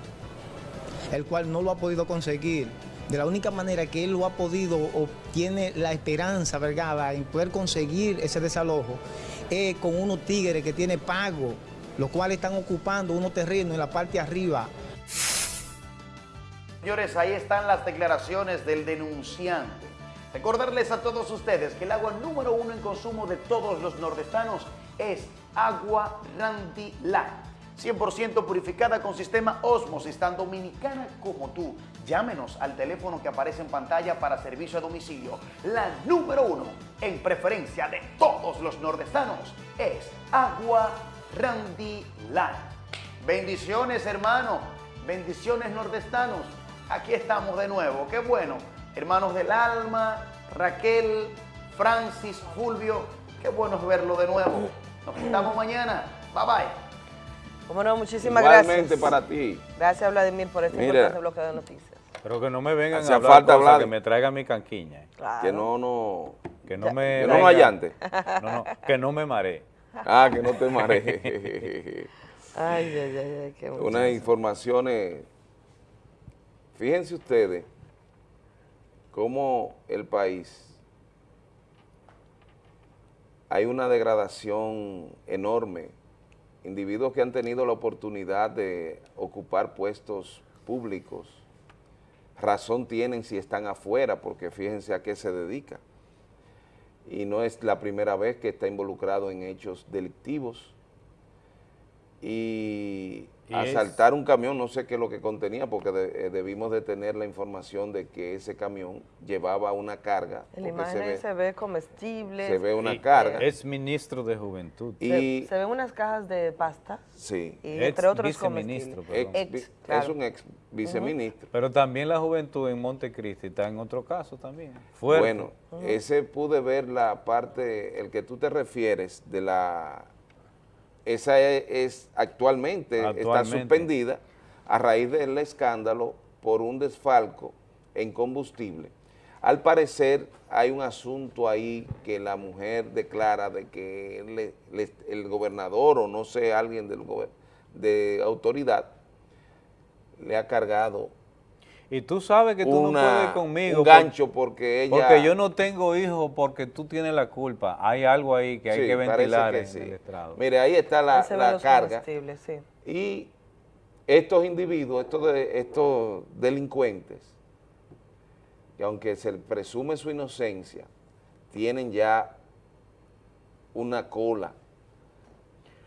el cual no lo ha podido conseguir. De la única manera que él lo ha podido o tiene la esperanza, ¿verdad?, en poder conseguir ese desalojo, es con unos tigres que tiene pago, los cuales están ocupando unos terrenos en la parte arriba. Señores, ahí están las declaraciones del denunciante. Recordarles a todos ustedes que el agua número uno en consumo de todos los nordestanos es agua Randy Light. 100% purificada con sistema Osmosis, tan dominicana como tú. Llámenos al teléfono que aparece en pantalla para servicio a domicilio. La número uno en preferencia de todos los nordestanos es agua Bendiciones, hermano. Bendiciones, nordestanos. Aquí estamos de nuevo. Qué bueno. Hermanos del alma, Raquel, Francis, Fulvio. Qué bueno es verlo de nuevo. Nos vemos mañana. Bye bye. Como no, muchísimas Igualmente gracias. para ti. Gracias, Vladimir, por este Mira. importante bloque de noticias. Pero que no me vengan a hablar falta cosas, hablar. que me traigan mi canquiña. Claro. Que no, no. Que no me Que no nos vengan- allante. No, no, que no me maree. Ah, que no te marees. [laughs] Ay, ay, ay, ay, qué Unas muchacho. informaciones. Fíjense ustedes cómo el país hay una degradación enorme. Individuos que han tenido la oportunidad de ocupar puestos públicos, razón tienen si están afuera, porque fíjense a qué se dedica. Y no es la primera vez que está involucrado en hechos delictivos. Y, Y asaltar un camión, no sé qué es lo que contenía, porque de- eh, debimos de tener la información de que ese camión llevaba una carga. En la se imagen ve- se ve comestibles. se ve una Y- carga. Es ministro de Juventud. Se, y se ven unas cajas de pasta. Sí. Y Ex entre otros viceministro. Ex- es un ex viceministro. Pero también la juventud en Montecristi está en otro caso también. Fuerte. Bueno, ese pude ver la parte, el que tú te refieres de la, esa es, es actualmente, está suspendida a raíz del escándalo por un desfalco en combustible. Al parecer hay un asunto ahí que la mujer declara de que le- le- el gobernador o no sé, alguien del de autoridad le ha cargado Y tú sabes que tú una- no puedes conmigo. un gancho porque ella... Porque yo no tengo hijos porque tú tienes la culpa. Hay algo ahí que hay Sí, que ventilar que en sí. el estrado. Mire, ahí está la, Ahí la carga. sí. Y estos individuos, estos, de- estos delincuentes, que aunque se presume su inocencia, tienen ya una cola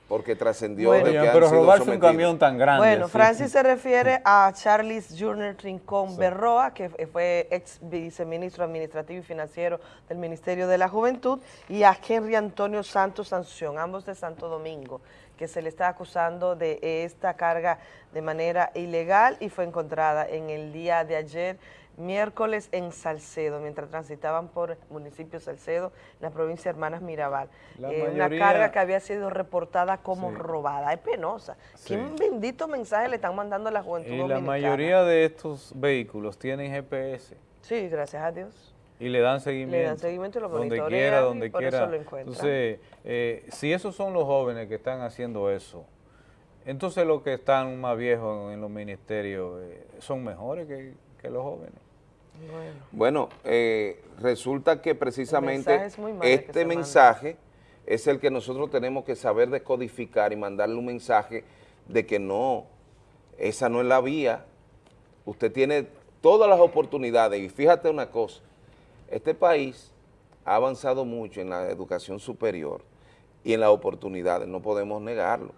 porque trascendió Bueno. de que Oye, han pero sido robarse un camión tan grande. Bueno. Francis se refiere a Charles Junior Rincón Berroa, que fue ex viceministro administrativo y financiero del Ministerio de la Juventud, y a Henry Antonio Santos Sanción, ambos de Santo Domingo, que se le está acusando de esta carga de manera ilegal y fue encontrada en el día de ayer, miércoles, en Salcedo, mientras transitaban por el municipio Salcedo, en la provincia de Hermanas Mirabal. La Eh, mayoría- Una carga que había sido reportada como Sí. robada. Es penosa. Sí. ¿Qué bendito mensaje le están mandando a la juventud Y la dominicana? mayoría de estos vehículos tienen GPS Sí, gracias a Dios. y le dan seguimiento. Le dan seguimiento y lo Donde quiera, y donde por quiera. eso lo encuentran. Entonces, eh, si esos son los jóvenes que están haciendo eso, entonces los que están más viejos en los ministerios eh, son mejores que, que los jóvenes. Bueno, eh, resulta que precisamente mensaje es que este manda. mensaje es el que nosotros tenemos que saber decodificar y mandarle un mensaje de que no, esa no es la vía. Usted tiene todas las oportunidades y fíjate una cosa, este país ha avanzado mucho en la educación superior y en las oportunidades, no podemos negarlo.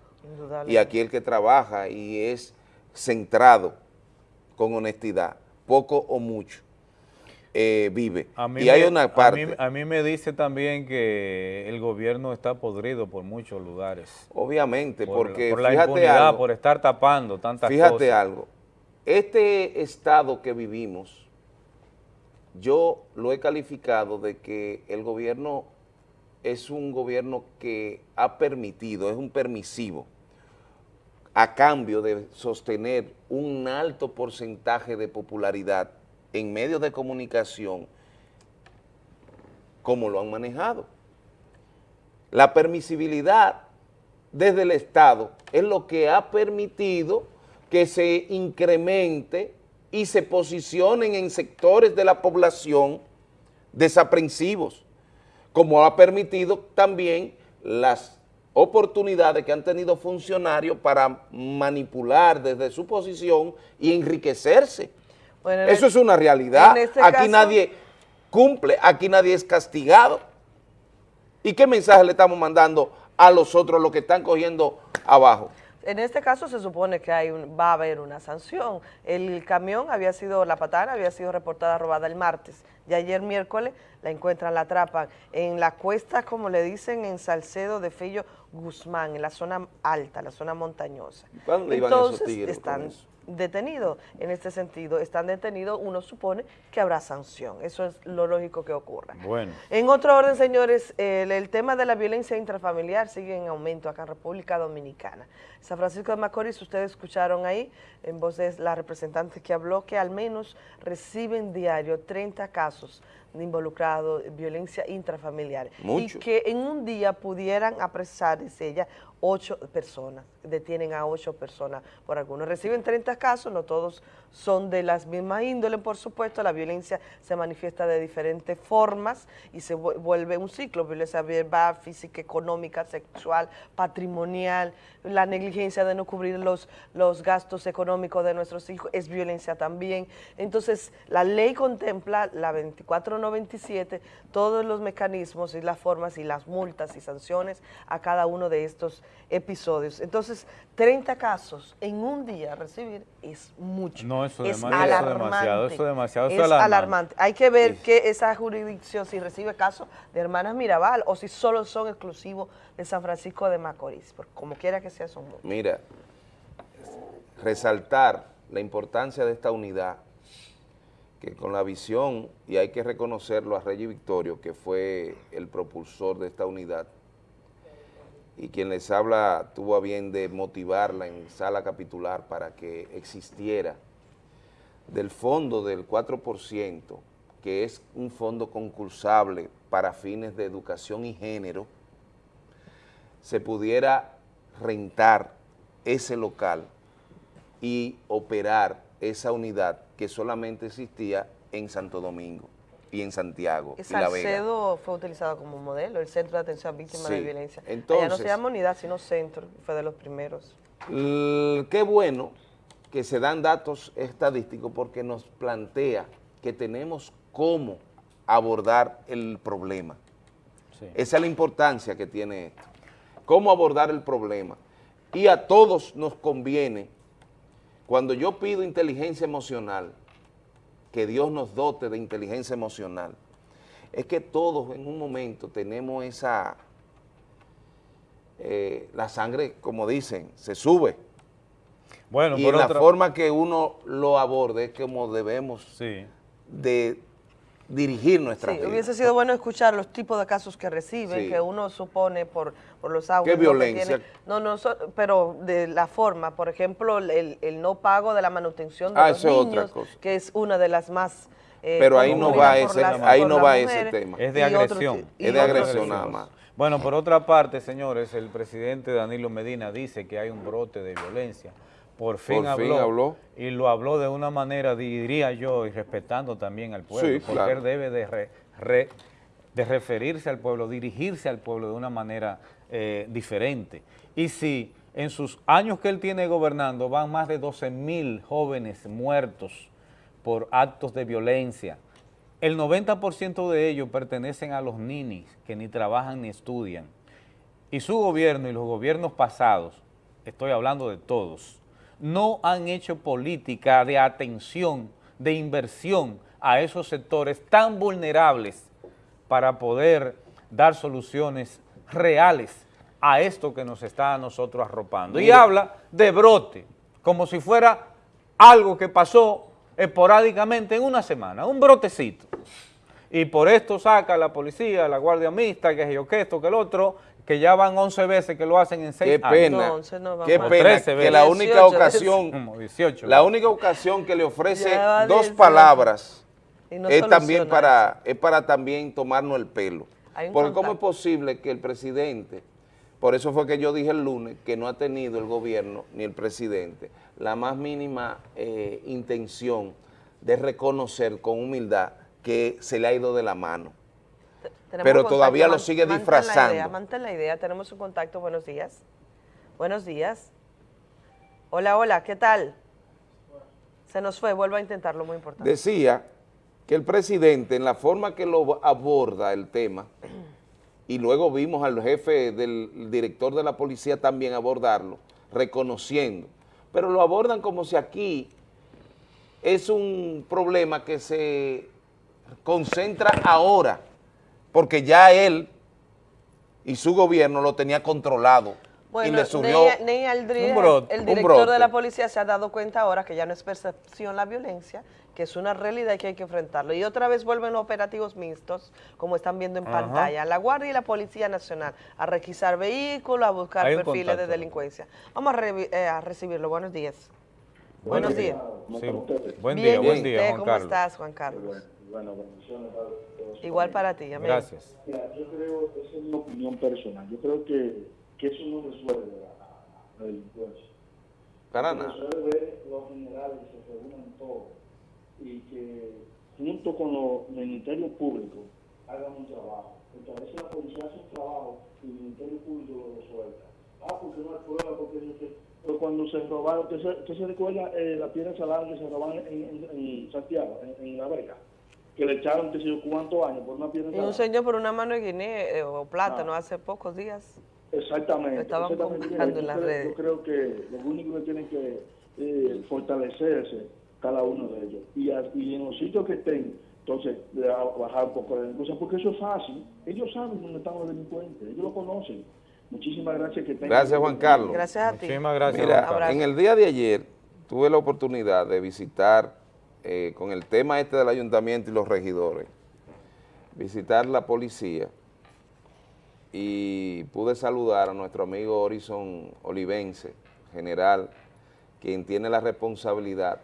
Y aquí el que trabaja y es centrado con honestidad, poco o mucho, eh, vive. A mí y hay me- una a mí- parte, A mí, me dice también que el gobierno está podrido por muchos lugares. obviamente, Por, porque por la fíjate impunidad, algo, por estar tapando tantas fíjate cosas. algo, este estado que vivimos, yo lo he calificado de que el gobierno es un gobierno que ha permitido, es un permisivo, a cambio de sostener un alto porcentaje de popularidad en medios de comunicación, como lo han manejado. La permisibilidad desde el Estado es lo que ha permitido que se incremente y se posicionen en sectores de la población desaprensivos, como ha permitido también las oportunidades que han tenido funcionarios para manipular desde su posición y enriquecerse. Bueno, en Eso el- es una realidad. este Aquí caso- nadie cumple, aquí nadie es castigado. ¿Y qué mensaje le estamos mandando a los otros, los que están cogiendo abajo? En este caso se supone que hay un- va a haber una sanción. El camión había sido, la patana había sido reportada robada el martes. Y ayer miércoles la encuentran, la atrapan en la cuesta, como le dicen, en Salcedo de Fillo Guzmán, en la zona alta, la zona montañosa. ¿Para dónde iban esos Entonces tigres con están eso? Detenidos. En este sentido, están detenidos, uno supone que habrá sanción. Eso es lo lógico que ocurra. Bueno. En otro orden, señores, el, el tema de la violencia intrafamiliar sigue en aumento acá en República Dominicana. San Francisco de Macorís, ustedes escucharon ahí, en voz de la representante que habló, que al menos reciben diario 30 casos de involucrados en violencia intrafamiliar. Mucho. Y que en un día pudieran apresar, dice ella, ocho personas, detienen a ocho personas por algunos. Reciben 30 casos, no todos son de las mismas índoles, por supuesto, la violencia se manifiesta de diferentes formas y se vu- vuelve un ciclo, violencia verbal, física, económica, sexual, patrimonial, la negligencia de no cubrir los, los gastos económicos de nuestros hijos es violencia también. Entonces, la ley contempla, la 2497, todos los mecanismos y las formas y las multas y sanciones a cada uno de estos episodios. Entonces, 30 casos en un día recibir es mucho. No, eso es dema- eso es alarmante. demasiado, eso es demasiado, eso Es alarmante. alarmante. Hay que ver que esa jurisdicción, si recibe casos de hermanas Mirabal o si solo son exclusivos de San Francisco de Macorís, porque como quiera que sea, son muchos. Mira, resaltar la importancia de esta unidad, que con la visión, y hay que reconocerlo a Reyes Victorio, que fue el propulsor de esta unidad, y quien les habla tuvo a bien de motivarla en sala capitular para que existiera. Del fondo del 4%, que es un fondo concursable para fines de educación y género, se pudiera rentar ese local y operar esa unidad que solamente existía en Santo Domingo y en Santiago y La Vega. Salcedo fue utilizado como modelo, el Centro de Atención a Víctimas de. Violencia. Allá no Entonces- se llama unidad, sino centro, fue de los primeros. Qué bueno que se dan datos estadísticos porque nos plantea que tenemos cómo abordar el problema. Esa es la importancia que tiene esto. cómo abordar el problema. Y a todos nos conviene, cuando yo pido inteligencia emocional, que Dios nos dote de inteligencia emocional, es que todos en un momento tenemos esa, eh, la sangre, como dicen, se sube. Bueno, y por la otra- forma que uno lo aborde es como debemos de dirigir nuestra Sí, vida. hubiese sido bueno escuchar los tipos de casos que reciben, Sí. que uno supone por, por los audios. ¿Qué ¿no? que violencia? tiene. No, no, so- pero de la forma, por ejemplo, el, el no pago de la manutención de Ah, los otra niños, cosa. que es una de las más... eh, Pero ahí no va ese- las- ahí no va ese tema. Es de y otros- agresión. y Es de agresión nada más. Bueno, por otra parte, señores, el presidente Danilo Medina dice que hay un brote de violencia. Por fin, Por fin habló, habló. y lo habló de una manera, diría yo, y respetando también al pueblo, Sí, porque claro. él debe de, re- re- de referirse al pueblo, dirigirse al pueblo de una manera eh, diferente. Y si en sus años que él tiene gobernando van más de 12 mil jóvenes muertos por actos de violencia, el 90% de ellos pertenecen a los ninis que ni trabajan ni estudian. Y su gobierno y los gobiernos pasados, estoy hablando de todos, no han hecho política de atención, de inversión a esos sectores tan vulnerables para poder dar soluciones reales a esto que nos está a nosotros arropando. Y habla de brote, como si fuera algo que pasó esporádicamente en una semana, un brotecito. Y por esto saca la policía, la guardia mixta, que yo que esto, que el otro, que ya van 11 veces que lo hacen en 6 Qué años. pena, No, qué pena 13 que veces. la única 18 ocasión, Como 18 la veces. única ocasión que le ofrece dos 18. palabras no es también para, es para también tomarnos el pelo. Porque cómo es posible que el presidente, por eso fue que yo dije el lunes, que no ha tenido el gobierno ni el presidente la más mínima eh, intención de reconocer con humildad que se le ha ido de la mano. Pero todavía lo sigue mantén disfrazando. La idea, mantén la idea, tenemos un contacto, buenos días. Buenos días. Hola, hola, ¿qué tal? Se nos fue, vuelvo a intentarlo, muy importante. Decía que el presidente, en la forma que lo aborda el tema, [clears throat] y luego vimos al jefe del director de la policía también abordarlo, reconociendo, pero lo abordan como si aquí es un problema que se concentra ahora, porque ya él y su gobierno lo tenía controlado y Bueno, le surgió Ney, Ney Aldrich, un brote, el un director brote. de la policía, se ha dado cuenta ahora que ya no es percepción la violencia, que es una realidad y que hay que enfrentarlo. Y otra vez vuelven los operativos mixtos, como están viendo en Ajá. pantalla, la Guardia y la Policía Nacional, a requisar vehículos, a buscar perfiles contacto. de delincuencia. Vamos a, eh, a recibirlo. Buenos días. Buenos días. Sí, buen Bien, día, buen ¿y día, Juan ¿Cómo Carlos. estás, Juan Carlos? Igual para ti, amén. Gracias. Mira, yo creo, esa es mi opinión personal, yo creo que, que eso no resuelve la, la delincuencia. Para nada. Resuelve los generales que se reúnan todos y que junto con los ministerios públicos hagan un trabajo. Porque a veces la policía hace un trabajo y el ministerio público lo resuelve. Ah, porque no hay prueba, porque no sé. Pero cuando se robaron, usted se, usted se recuerda eh, la piedra salada que se robaron en, en, en Santiago, en, en La Vega, que le echaron, qué sé yo, cuántos años por una piedra Y un señor por una mano de guinea eh, o plátano Ah. hace pocos días. Exactamente. Lo estaban exactamente. en Yo las creo- redes. Yo creo que lo único que tienen que eh, fortalecerse cada uno de ellos. Y, a- y en los sitios que estén, entonces le va a bajar un poco la delincuencia, porque eso es fácil. Ellos saben dónde están los delincuentes, ellos lo conocen. Muchísimas gracias que tengan. Gracias, Juan Carlos. Gracias a ti. Muchísimas gracias, Mira, en el día de ayer tuve la oportunidad de visitar, eh, con el tema este del ayuntamiento y los regidores, visitar la policía y pude saludar a nuestro amigo Horizon Olivense, general, quien tiene la responsabilidad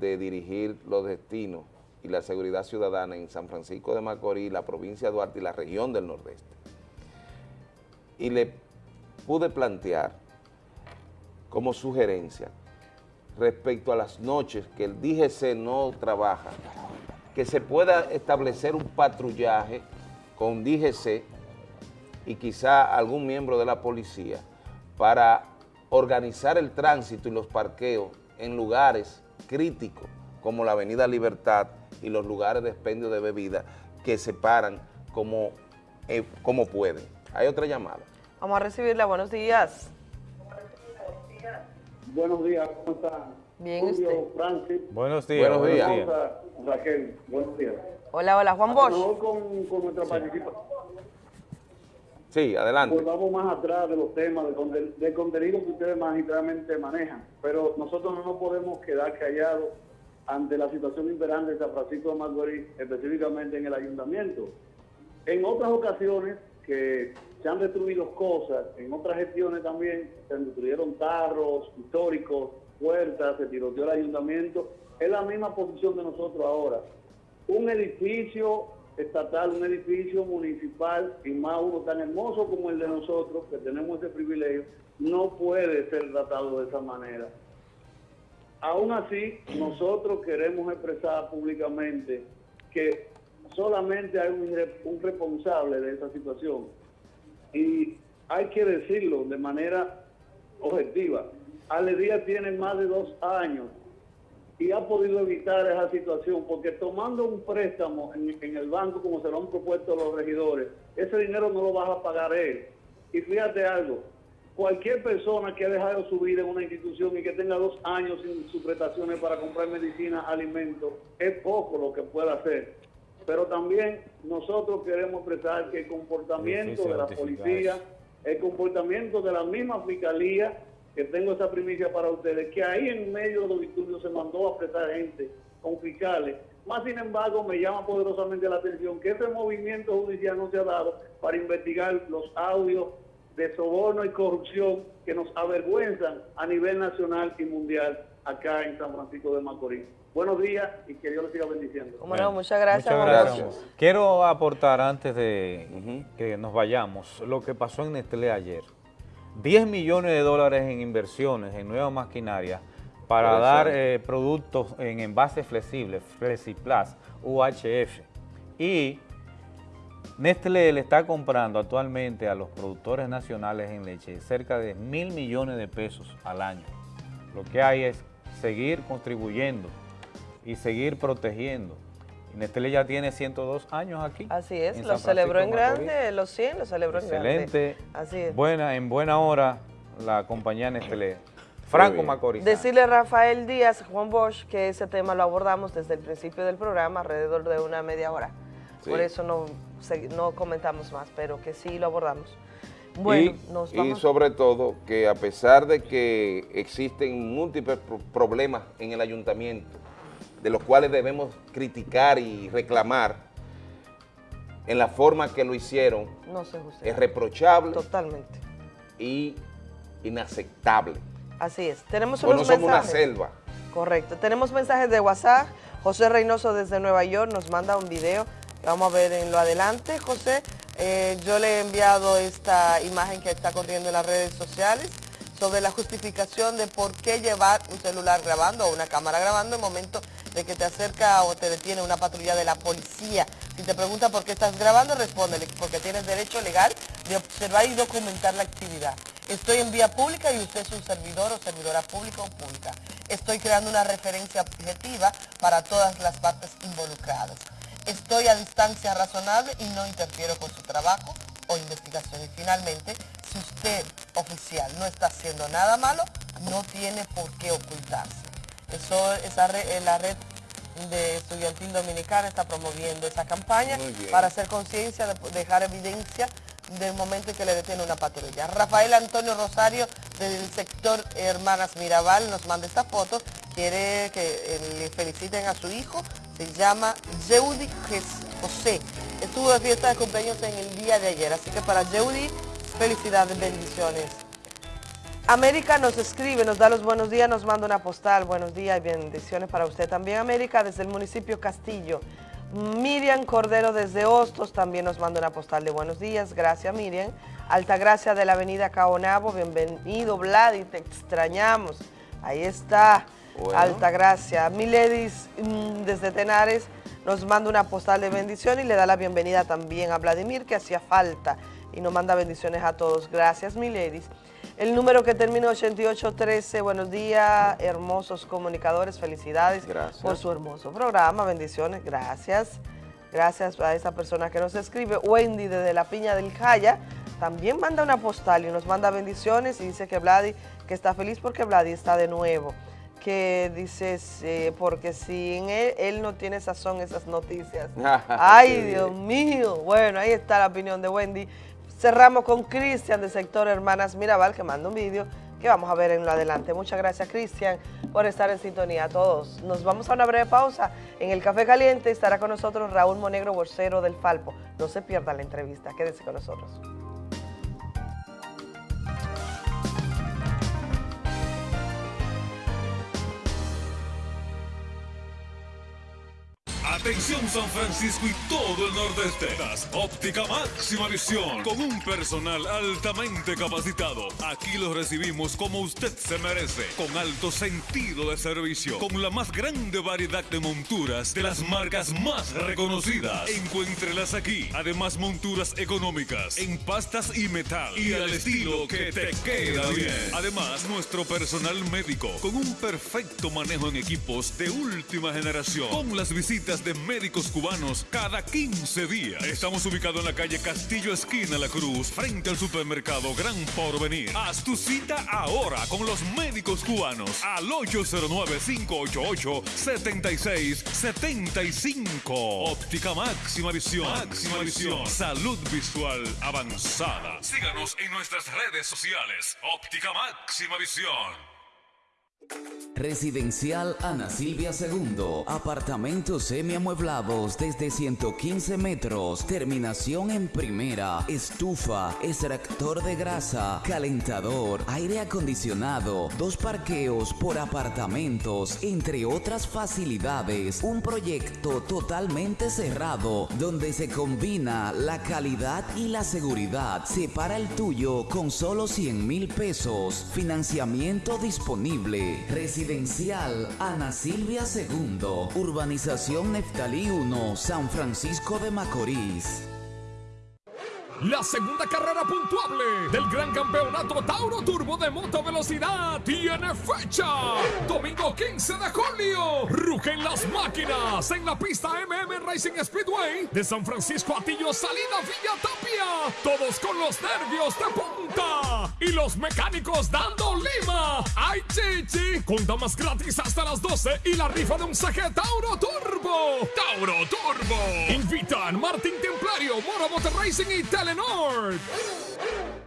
de dirigir los destinos y la seguridad ciudadana en San Francisco de Macorís, la provincia de Duarte y la región del Nordeste. Y le pude plantear como sugerencia respecto a las noches que el DGC no trabaja, que se pueda establecer un patrullaje con DGC y quizá algún miembro de la policía para organizar el tránsito y los parqueos en lugares críticos como la Avenida Libertad y los lugares de expendio de bebidas que se paran como, eh, como pueden. Hay otra llamada. Vamos a recibirla, buenos días. Buenos días, ¿cómo están? Bien, Julio, usted. Francis. Buenos días. Buenos días. Raquel, buenos días. Hola, hola, Juan Bosch. con, con nuestra participación. Sí, adelante. Volvamos más atrás de los temas, del del contenido que ustedes magistralmente manejan. Pero nosotros no nos podemos quedar callados ante la situación imperante de San Francisco de Macorís, específicamente en el ayuntamiento. En otras ocasiones que se han destruido cosas, en otras gestiones también se destruyeron tarros históricos, puertas, se tiroteó el ayuntamiento. Es la misma posición de nosotros ahora. Un edificio estatal, un edificio municipal, y más uno tan hermoso como el de nosotros, que tenemos ese privilegio, no puede ser tratado de esa manera. Aún así, nosotros queremos expresar públicamente que solamente hay un, un responsable de esa situación. Y hay que decirlo de manera objetiva. Ale Díaz tiene más de dos años y ha podido evitar esa situación porque tomando un préstamo en, en el banco como se lo han propuesto los regidores, ese dinero no lo vas a pagar él. Y fíjate algo, cualquier persona que ha dejado su vida en una institución y que tenga dos años sin sus prestaciones para comprar medicina, alimentos, es poco lo que puede hacer. Pero también nosotros queremos expresar que el comportamiento de la policía, el comportamiento de la misma fiscalía, que tengo esa primicia para ustedes, que ahí en medio de los disturbios se mandó a apretar gente con fiscales. Más sin embargo, me llama poderosamente la atención que ese movimiento judicial no se ha dado para investigar los audios de soborno y corrupción que nos avergüenzan a nivel nacional y mundial acá en San Francisco de Macorís. Buenos días y que Dios les siga bendiciendo. Como no, muchas gracias, Muchas gracias. Quiero aportar antes de que nos vayamos lo que pasó en Nestlé ayer. 10 millones de dólares en inversiones en nueva maquinaria para Puede dar eh, productos en envases flexibles, FlexiPlus, UHF. Y Nestlé le está comprando actualmente a los productores nacionales en leche cerca de mil millones de pesos al año. Lo que hay es seguir contribuyendo y seguir protegiendo. Y Nestlé ya tiene 102 años aquí. Así es, lo celebró en grande, los 100 lo celebró en grande. Excelente. Así es. Buena, en buena hora la compañía Nestlé. Franco. Macorís. Decirle a Rafael Díaz, Juan Bosch, que ese tema lo abordamos desde el principio del programa, alrededor de una media hora. Sí. Por eso no, no comentamos más, pero que sí lo abordamos. Bueno, y, nos y sobre todo que a pesar de que existen múltiples pro- problemas en el ayuntamiento, de los cuales debemos criticar y reclamar, en la forma que lo hicieron, No es reprochable Totalmente. y inaceptable. Así es. Tenemos Pues no unos somos una selva. Correcto. Tenemos mensajes de WhatsApp. José Reynoso desde Nueva York nos manda un video. Vamos a ver en lo adelante, José. Eh, yo le he enviado esta imagen que está corriendo en las redes sociales sobre la justificación de por qué llevar un celular grabando o una cámara grabando en momento de que te acerca o te detiene una patrulla de la policía. Si te pregunta por qué estás grabando, respóndele, porque tienes derecho legal de observar y documentar la actividad. Estoy en vía pública y usted es un servidor o servidora pública o pública. Estoy creando una referencia objetiva para todas las partes involucradas. Estoy a distancia razonable y no interfiero con su trabajo o investigación. Y finalmente, si usted, oficial, no está haciendo nada malo, no tiene por qué ocultarse. Eso, esa re- eh, la red de estudiantil dominicana está promoviendo esa campaña para hacer conciencia, de dejar evidencia del momento en que le detiene una patrulla. Rafael Antonio Rosario del sector Hermanas Mirabal nos manda esta foto, quiere que eh, le feliciten a su hijo, se llama Yeudi José. Estuvo de fiesta de cumpleaños en el día de ayer, así que para Yeudi, felicidades, bendiciones. América nos escribe, nos da los buenos días, nos manda una postal. Buenos días y bendiciones para usted también, América, desde el municipio Castillo. Miriam Cordero desde Hostos también nos manda una postal de buenos días. Gracias, Miriam. Altagracia de la avenida Caonabo, bienvenido, Vladi, te extrañamos. Ahí está, Bueno. Altagracia. Miledis mm, desde Tenares nos manda una postal de bendición y le da la bienvenida también a Vladimir, que hacía falta, y nos manda bendiciones a todos. Gracias, Miledis. El número que termina 8813, buenos días, hermosos comunicadores, felicidades Gracias. por su hermoso programa, bendiciones, gracias. Gracias a esa persona que nos escribe. Wendy desde la Piña del Jaya también manda una postal y nos manda bendiciones y dice que Vladi, que está feliz porque Vladi está de nuevo. Que dices, eh, porque sin él, él no tiene sazón esas noticias. [laughs] Ay, Dios mío. Bueno, ahí está la opinión de Wendy. Cerramos con Cristian de sector Hermanas Mirabal, que manda un vídeo que vamos a ver en lo adelante. Muchas gracias, Cristian, por estar en sintonía a todos. Nos vamos a una breve pausa. En el Café Caliente estará con nosotros Raúl Monegro, bolsero del Falpo. No se pierda la entrevista. Quédese con nosotros. Atención San Francisco y todo el nordeste. Óptica máxima visión con un personal altamente capacitado. Aquí lo recibimos como usted se merece, con alto sentido de servicio, con la más grande variedad de monturas de las marcas más reconocidas. Encuéntrelas aquí. Además monturas económicas en pastas y metal y al estilo que te queda bien. Además nuestro personal médico con un perfecto manejo en equipos de última generación. Con las visitas de médicos cubanos cada 15 días. Estamos ubicados en la calle Castillo Esquina La Cruz, frente al supermercado Gran Porvenir. Haz tu cita ahora con los médicos cubanos al 809-588-7675. Óptica máxima visión. Máxima visión. Salud visual avanzada. Síganos en nuestras redes sociales. Óptica máxima visión. Residencial Ana Silvia II. Apartamentos semiamueblados desde 115 metros. Terminación en primera. Estufa, extractor de grasa, calentador, aire acondicionado, dos parqueos por apartamentos, entre otras facilidades. Un proyecto totalmente cerrado donde se combina la calidad y la seguridad. Separa el tuyo con solo 100 mil pesos. Financiamiento disponible. Residencial Ana Silvia II, Urbanización Neftalí 1, San Francisco de Macorís. La segunda carrera puntuable del gran campeonato Tauro Turbo de Moto Velocidad tiene fecha. Domingo 15 de julio. Rugen las máquinas en la pista MM Racing Speedway de San Francisco Atillo Salida Villa Tapia. Todos con los nervios de punta. Y los mecánicos dando lima. ¡Ay, chichi! Con damas gratis hasta las 12 y la rifa de un CG Tauro Turbo. Tauro Turbo. Invitan Martín Templario, Moro Motor Racing y Telenor.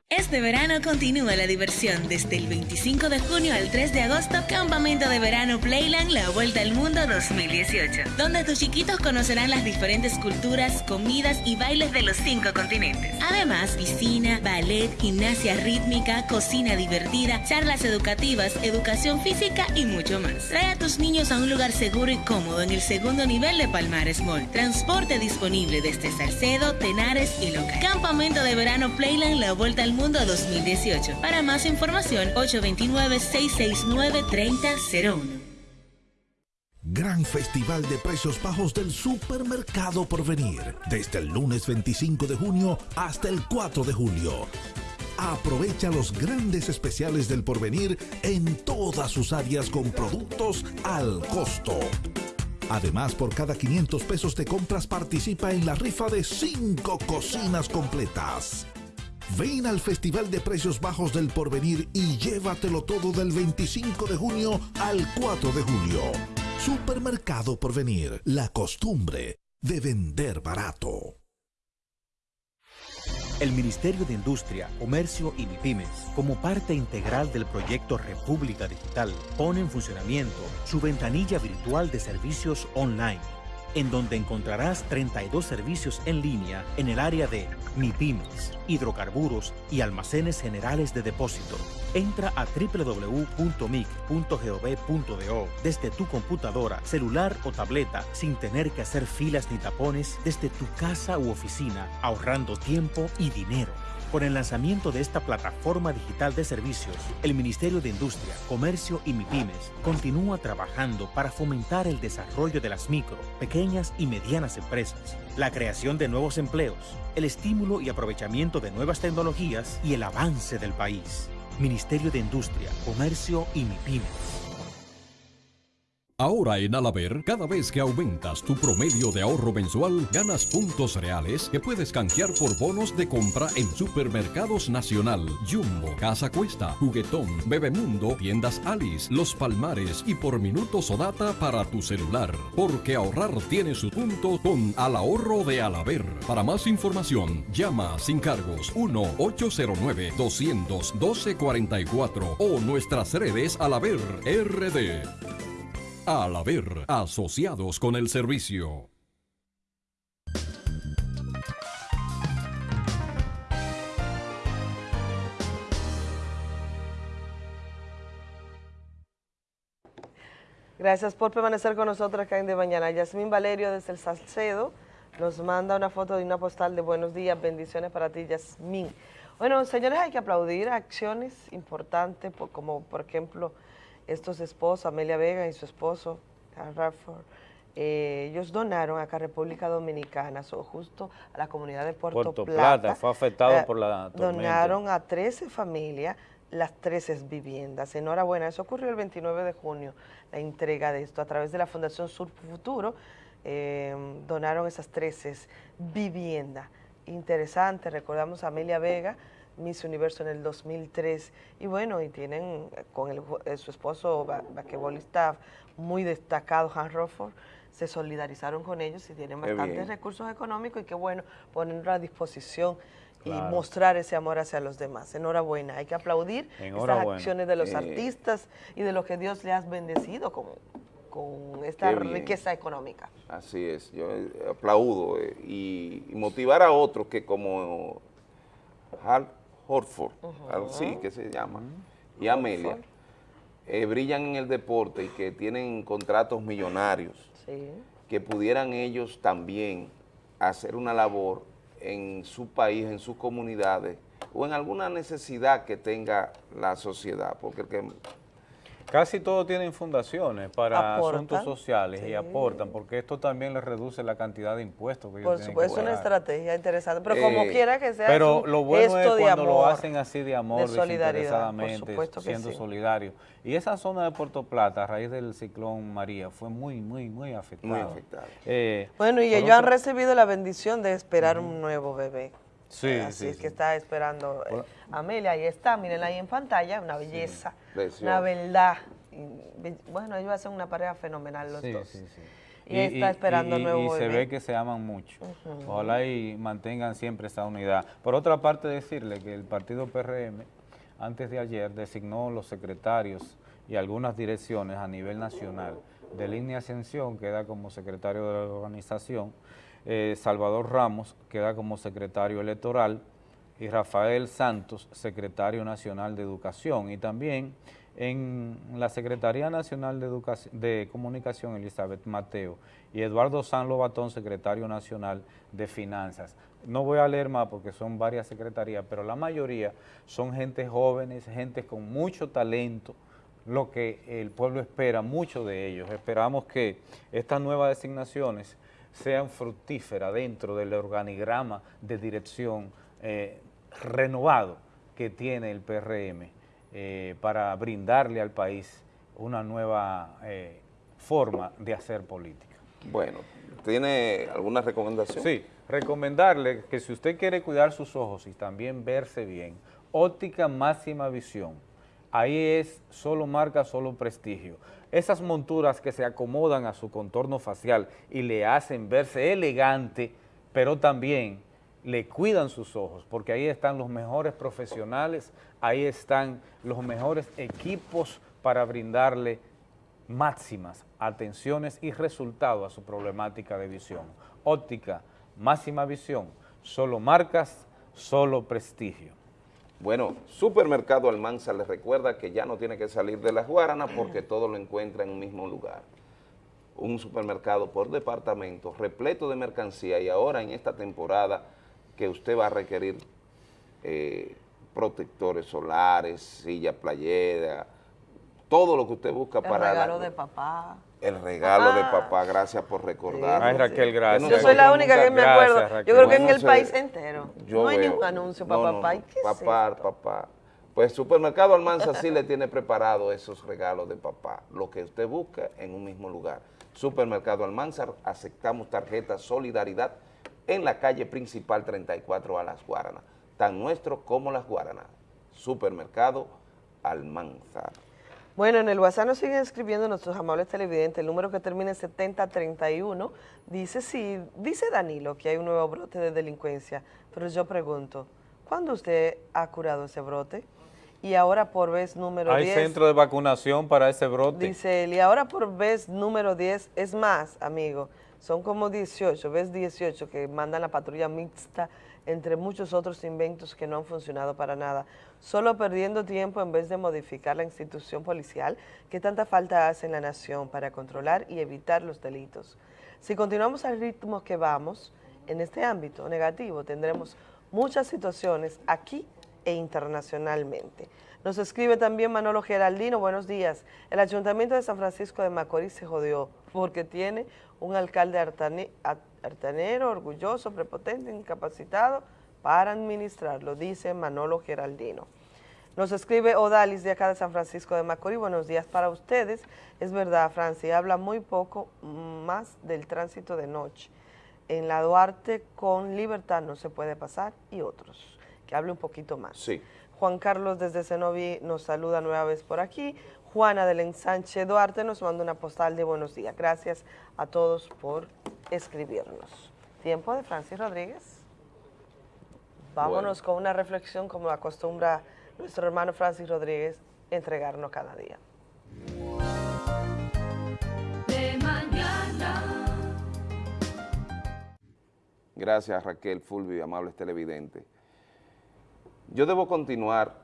Este verano continúa la diversión desde el 25 de junio al 3 de agosto, Campamento de Verano Playland La Vuelta al Mundo 2018, donde tus chiquitos conocerán las diferentes culturas, comidas y bailes de los cinco continentes. Además, piscina, ballet, gimnasia rítmica, cocina divertida, charlas educativas, educación física y mucho más. Trae a tus niños a un lugar seguro y cómodo en el segundo nivel de Palmares Mall. Transporte disponible desde Salcedo, Tenares y Loca. Campamento de Verano Playland La Vuelta al Mundo 2018. Para más información, 829-669-3001. Gran Festival de Precios Bajos del Supermercado Porvenir. Desde el lunes 25 de junio hasta el 4 de julio. Aprovecha los grandes especiales del Porvenir en todas sus áreas con productos al costo. Además, por cada 500 pesos de compras participa en la rifa de 5 cocinas completas. Ven al Festival de Precios Bajos del Porvenir y llévatelo todo del 25 de junio al 4 de julio. Supermercado Porvenir, la costumbre de vender barato. El Ministerio de Industria, Comercio y MIPIMES, como parte integral del proyecto República Digital, pone en funcionamiento su ventanilla virtual de servicios online, en donde encontrarás 32 servicios en línea en el área de MIPIMES, hidrocarburos y almacenes generales de depósito. Entra a www.mic.gov.do desde tu computadora, celular o tableta sin tener que hacer filas ni tapones desde tu casa u oficina, ahorrando tiempo y dinero. Con el lanzamiento de esta plataforma digital de servicios, el Ministerio de Industria, Comercio y MIPIMES continúa trabajando para fomentar el desarrollo de las micro, pequeñas y medianas empresas, la creación de nuevos empleos, el estímulo y aprovechamiento de nuevas tecnologías y el avance del país. Ministerio de Industria, Comercio y MIPIMES. Ahora en Alaber, cada vez que aumentas tu promedio de ahorro mensual, ganas puntos reales que puedes canjear por bonos de compra en Supermercados Nacional, Jumbo, Casa Cuesta, Juguetón, Bebemundo, Tiendas Alice, Los Palmares y por minutos o data para tu celular. Porque ahorrar tiene su punto con Al Ahorro de Alaber. Para más información, llama sin cargos 1-809-212-44 o nuestras redes Alaber RD. Al haber asociados con el servicio. Gracias por permanecer con nosotros acá en De Mañana. Yasmín Valerio desde el Salcedo nos manda una foto de una postal de buenos días, bendiciones para ti, Yasmín. Bueno, señores, hay que aplaudir acciones importantes, como por ejemplo estos esposos, Amelia Vega y su esposo, Carl Radford, eh, ellos donaron acá a República Dominicana, so, justo a la comunidad de Puerto, Puerto Plata. Plata, fue afectado eh, por la tormenta. Donaron a 13 familias las 13 viviendas. Enhorabuena, eso ocurrió el 29 de junio, la entrega de esto a través de la Fundación Sur Futuro. eh, donaron esas 13 viviendas. Interesante, recordamos a Amelia Vega, Miss Universo en el 2003, y bueno, y tienen eh, con el eh, su esposo ba- basquetbolista muy destacado, Hans Rofford, se solidarizaron con ellos y tienen Qué bastantes bien. recursos económicos y qué bueno ponerlo a disposición y mostrar ese amor hacia los demás. Enhorabuena, hay que aplaudir estas Enhorabuena. acciones de los Eh, artistas y de lo que Dios le has bendecido con, con esta riqueza económica. Así es, yo aplaudo eh, y, y motivar a otros que como Hal Horford, así que se llama, y Amelia, eh, brillan en el deporte y que tienen contratos millonarios, Sí. que pudieran ellos también hacer una labor en su país, en sus comunidades, o en alguna necesidad que tenga la sociedad, porque el que Casi todos tienen fundaciones para Aportan, asuntos sociales sí. y aportan, porque esto también les reduce la cantidad de impuestos que ellos Por tienen supuesto, que es una estrategia interesante, pero como Eh, quiera que sea, Pero lo bueno gesto es cuando lo hacen así de amor, de solidaridad, por desinteresadamente, supuesto que siendo sí. solidarios. Y esa zona de Puerto Plata, a raíz del ciclón María, fue muy, muy, muy afectada. Muy afectada. Eh, Bueno, y ellos han recibido la bendición de esperar un nuevo bebé. Sí, Así sí, es sí. que está esperando eh, Amelia, ahí está, mírenla ahí en pantalla, una belleza, una verdad. Y, Bueno, ellos hacen una pareja fenomenal los Sí, dos. sí, sí. Y, está esperando y- nuevo y se ve que se aman mucho. Ujú. Ojalá y mantengan siempre esa unidad. Por otra parte, decirle que el partido PRM, antes de ayer, designó los secretarios y algunas direcciones a nivel nacional. De línea Ascensión queda como secretario de la organización, eh, Salvador Ramos queda como secretario electoral y Rafael Santos, secretario nacional de Educación. Y también en la Secretaría Nacional de, Educación, de Comunicación, Elizabeth Mateo, y Eduardo San Lobatón, secretario nacional de Finanzas. No voy a leer más porque son varias secretarías, pero la mayoría son gente jóvenes, gente con mucho talento, lo que el pueblo espera, mucho de ellos. Esperamos que estas nuevas designaciones sean fructíferas dentro del organigrama de dirección eh, renovado que tiene el PRM eh, para brindarle al país una nueva eh, forma de hacer política. Bueno, ¿tiene alguna recomendación? Sí, recomendarle que si usted quiere cuidar sus ojos y también verse bien, óptica máxima visión. Ahí es solo marca, solo prestigio. Esas monturas que se acomodan a su contorno facial y le hacen verse elegante, pero también le cuidan sus ojos, porque ahí están los mejores profesionales, ahí están los mejores equipos para brindarle máximas atenciones y resultados a su problemática de visión. Óptica, máxima visión, solo marcas, solo prestigio. Bueno, Supermercado Almanza les recuerda que ya no tiene que salir de las Guaranas porque todo lo encuentra en un mismo lugar. Un supermercado por departamento, repleto de mercancía y ahora en esta temporada que usted va a requerir eh, protectores solares, silla playera, todo lo que usted busca El para... la- regalo de papá. El regalo de Ah. papá, gracias por recordar. Ay, Raquel, gracias. Yo soy la única que me acuerdo. Yo creo que en el se- país entero Yo no hay veo- ningún anuncio para no, papá. no, ¿Y qué papá, papá. Pues Supermercado Almanza sí le tiene preparado esos regalos de papá, lo que usted busca en un mismo lugar. Supermercado Almanza, aceptamos tarjeta Solidaridad en la calle principal 34 a Las Guaranas, tan nuestro como Las Guaranas. Supermercado Almanzar. Bueno, en el WhatsApp nos siguen escribiendo nuestros amables televidentes, el número que termina en 7031, dice sí, dice Danilo que hay un nuevo brote de delincuencia, pero yo pregunto, ¿cuándo usted ha curado ese brote? Y ahora por vez número Hay 10... centro de vacunación para ese brote. Dice él, y ahora por vez número 10, es más, amigo, son como 18, ves 18 que mandan la patrulla mixta entre muchos otros inventos que no han funcionado para nada, solo perdiendo tiempo en vez de modificar la institución policial que tanta falta hace en la nación para controlar y evitar los delitos. Si continuamos al ritmo que vamos, en este ámbito negativo tendremos muchas situaciones aquí e internacionalmente. Nos escribe también Manolo Geraldino, buenos días. El Ayuntamiento de San Francisco de Macorís se jodió porque tiene un alcalde artanero, orgulloso, prepotente, incapacitado para administrarlo, dice Manolo Geraldino. Nos escribe Odalis de acá de San Francisco de Macorís. Buenos días para ustedes. Es verdad, Francia, habla muy poco más del tránsito de noche. En la Duarte con libertad no se puede pasar y otros. Que hable un poquito más. Sí. Juan Carlos desde Cenoví nos saluda nueva vez por aquí. Juana del Ensanche Duarte nos manda una postal de buenos días. Gracias a todos por escribirnos. Tiempo de Francis Rodríguez. Vámonos con una reflexión como acostumbra nuestro hermano Francis Rodríguez entregarnos cada día. de mañana. Gracias Raquel, Fulvio y amables televidentes. Yo debo continuar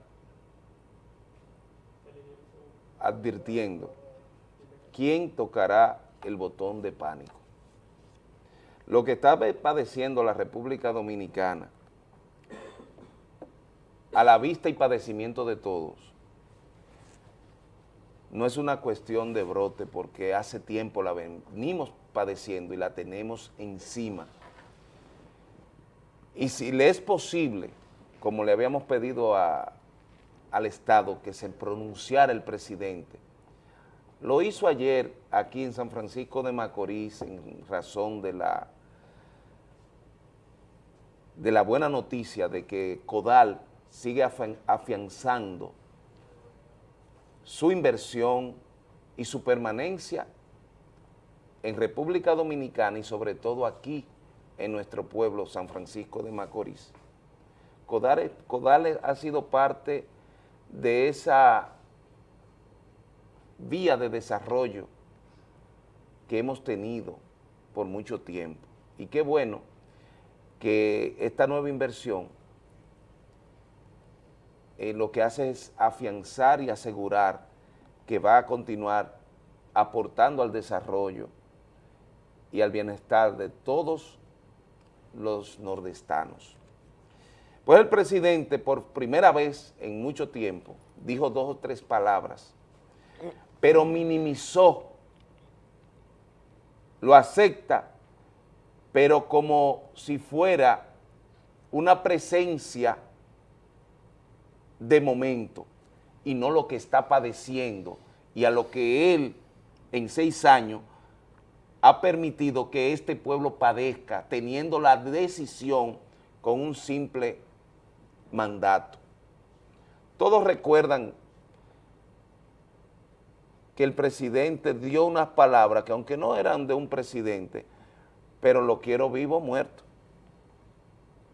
advirtiendo quién tocará el botón de pánico. Lo que está padeciendo la República Dominicana, a la vista y padecimiento de todos, no es una cuestión de brote porque hace tiempo la venimos padeciendo y la tenemos encima. Y si le es posible, como le habíamos pedido al Estado que se pronunciara el presidente, lo hizo ayer aquí en San Francisco de Macorís en razón de la, de la buena noticia de que Codal sigue afian- afianzando su inversión y su permanencia en República Dominicana y sobre todo aquí en nuestro pueblo San Francisco de Macorís. Codal, Codal ha sido parte de esa vía de desarrollo que hemos tenido por mucho tiempo. Y qué bueno que esta nueva inversión eh, lo que hace es afianzar y asegurar que va a continuar aportando al desarrollo y al bienestar de todos los nordestanos. Pues el presidente por primera vez en mucho tiempo dijo dos o tres palabras, pero minimizó, lo acepta, pero como si fuera una presencia de momento y no lo que está padeciendo. Y a lo que él en seis años ha permitido que este pueblo padezca teniendo la decisión con un simple mandato. Todos recuerdan que el presidente dio unas palabras que aunque no eran de un presidente, pero lo quiero vivo o muerto.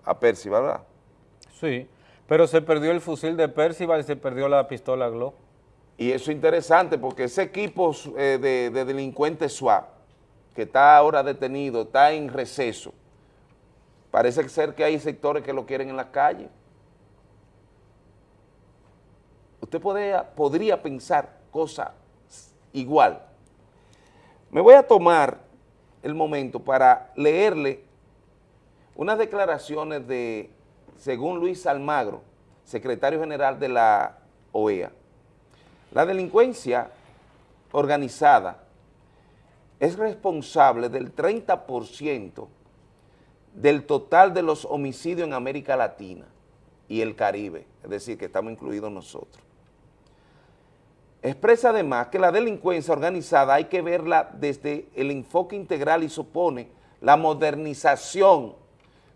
A Percy, ¿verdad? Sí, pero se perdió el fusil de Percival y se perdió la pistola Glock. Y eso es interesante porque ese equipo eh, de, de delincuentes SWAT, que está ahora detenido, está en receso, parece ser que hay sectores que lo quieren en la calle. Usted podría, podría pensar cosas igual. Me voy a tomar el momento para leerle unas declaraciones de, según Luis Almagro, secretario general de la OEA, la delincuencia organizada es responsable del 30% del total de los homicidios en América Latina. y el Caribe, es decir, que estamos incluidos nosotros. Expresa además que la delincuencia organizada hay que verla desde el enfoque integral y supone la modernización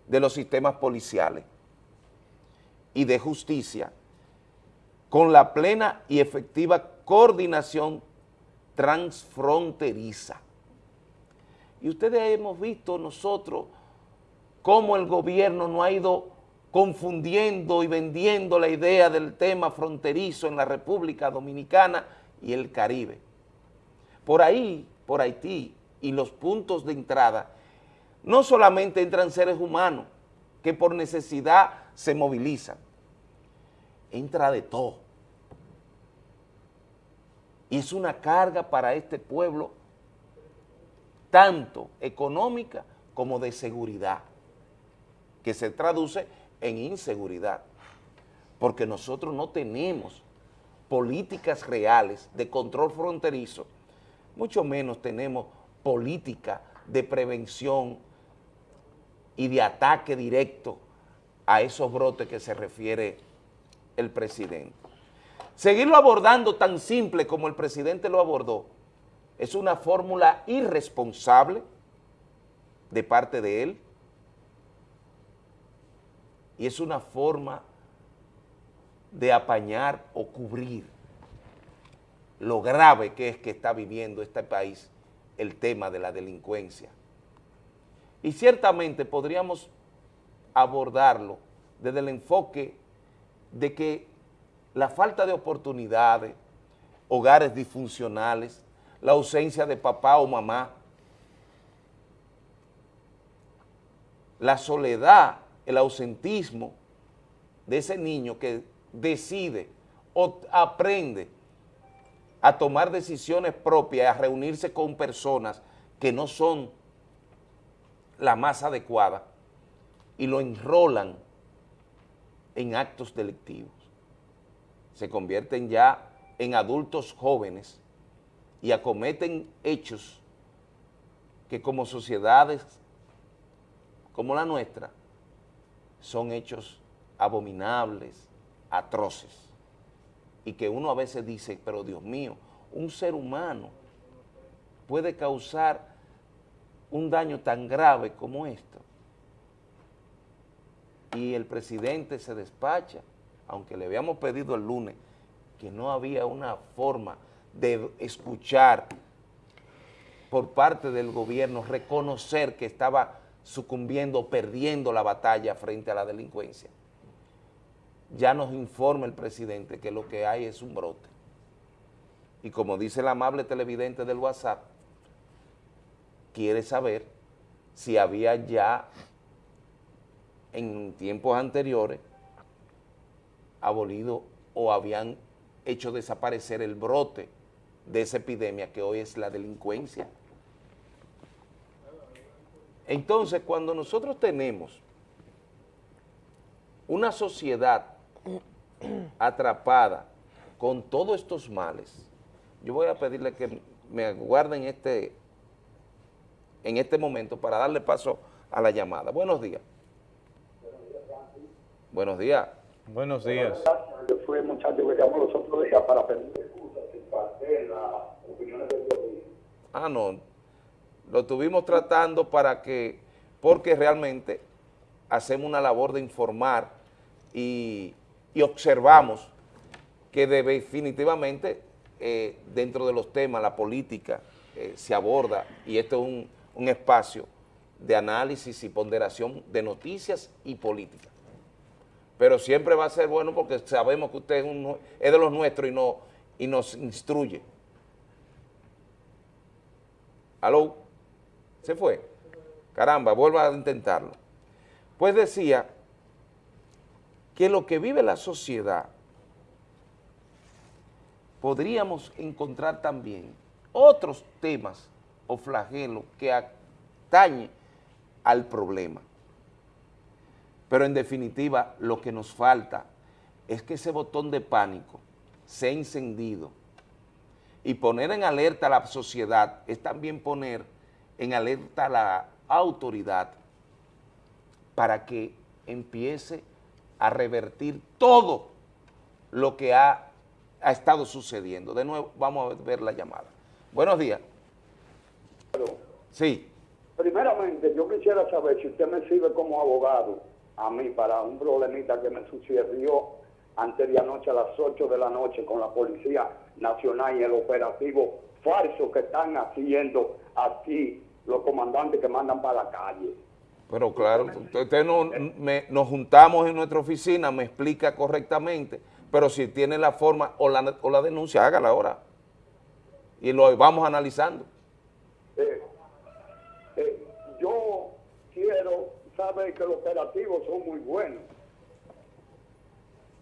de los sistemas policiales y de justicia con la plena y efectiva coordinación transfronteriza. Y ustedes hemos visto nosotros cómo el gobierno no ha ido confundiendo y vendiendo la idea del tema fronterizo en la República Dominicana y el Caribe. Por ahí, por Haití y los puntos de entrada, no solamente entran seres humanos que por necesidad se movilizan, entra de todo. Y es una carga para este pueblo tanto económica como de seguridad, que se traduce en inseguridad, porque nosotros no tenemos políticas reales de control fronterizo, mucho menos tenemos política de prevención y de ataque directo a esos brotes que se refiere el presidente. Seguirlo abordando tan simple como el presidente lo abordó es una fórmula irresponsable de parte de él y es una forma de apañar o cubrir lo grave que es que está viviendo este país el tema de la delincuencia. Y ciertamente podríamos abordarlo desde el enfoque de que la falta de oportunidades, hogares disfuncionales, la ausencia de papá o mamá, la soledad, el ausentismo de ese niño que decide o aprende a tomar decisiones propias, a reunirse con personas que no son la más adecuada y lo enrolan en actos delictivos. Se convierten ya en adultos jóvenes y acometen hechos que como sociedades como la nuestra son hechos abominables, atroces, y que uno a veces dice, pero Dios mío, un ser humano puede causar un daño tan grave como esto. Y el presidente se despacha, aunque le habíamos pedido el lunes que no había una forma de escuchar por parte del gobierno, reconocer que estaba sucumbiendo, perdiendo la batalla frente a la delincuencia. Ya nos informa el presidente que lo que hay es un brote. Y como dice el amable televidente del WhatsApp, quiere saber si había ya en tiempos anteriores abolido o habían hecho desaparecer el brote de esa epidemia que hoy es la delincuencia. Entonces, cuando nosotros tenemos una sociedad atrapada con todos estos males, yo voy a pedirle que me guarden este en este momento para darle paso a la llamada. Buenos días. Buenos días. Buenos días. Yo fui el muchacho que llamó los otros días para pedir excusas de las opiniones del gobierno. Ah, no. Lo estuvimos tratando para que, porque realmente hacemos una labor de informar y, y observamos que definitivamente eh, dentro de los temas, la política eh, se aborda y esto es un, un espacio de análisis y ponderación de noticias y política. Pero siempre va a ser bueno porque sabemos que usted es, un- es de los nuestros y, no, y nos instruye. ¿Aló? ¿Se fue? Caramba, vuelva a intentarlo. Pues decía que lo que vive la sociedad podríamos encontrar también otros temas o flagelos que atañen al problema. Pero en definitiva lo que nos falta es que ese botón de pánico sea encendido y poner en alerta a la sociedad es también poner en alerta a la autoridad para que empiece a revertir todo lo que ha, ha estado sucediendo. De nuevo, vamos a ver la llamada. Buenos días. Sí. Primeramente, yo quisiera saber si usted me sirve como abogado a mí para un problemita que me sucedió antes de anoche a las 8 de la noche con la Policía Nacional y el operativo falso que están haciendo aquí los comandantes que mandan para la calle. Pero claro, usted no, me- nos juntamos en nuestra oficina, me explica correctamente, pero si tiene la forma o la, o la denuncia, hágala ahora. Y lo vamos analizando. Eh, eh, yo quiero saber que los operativos son muy buenos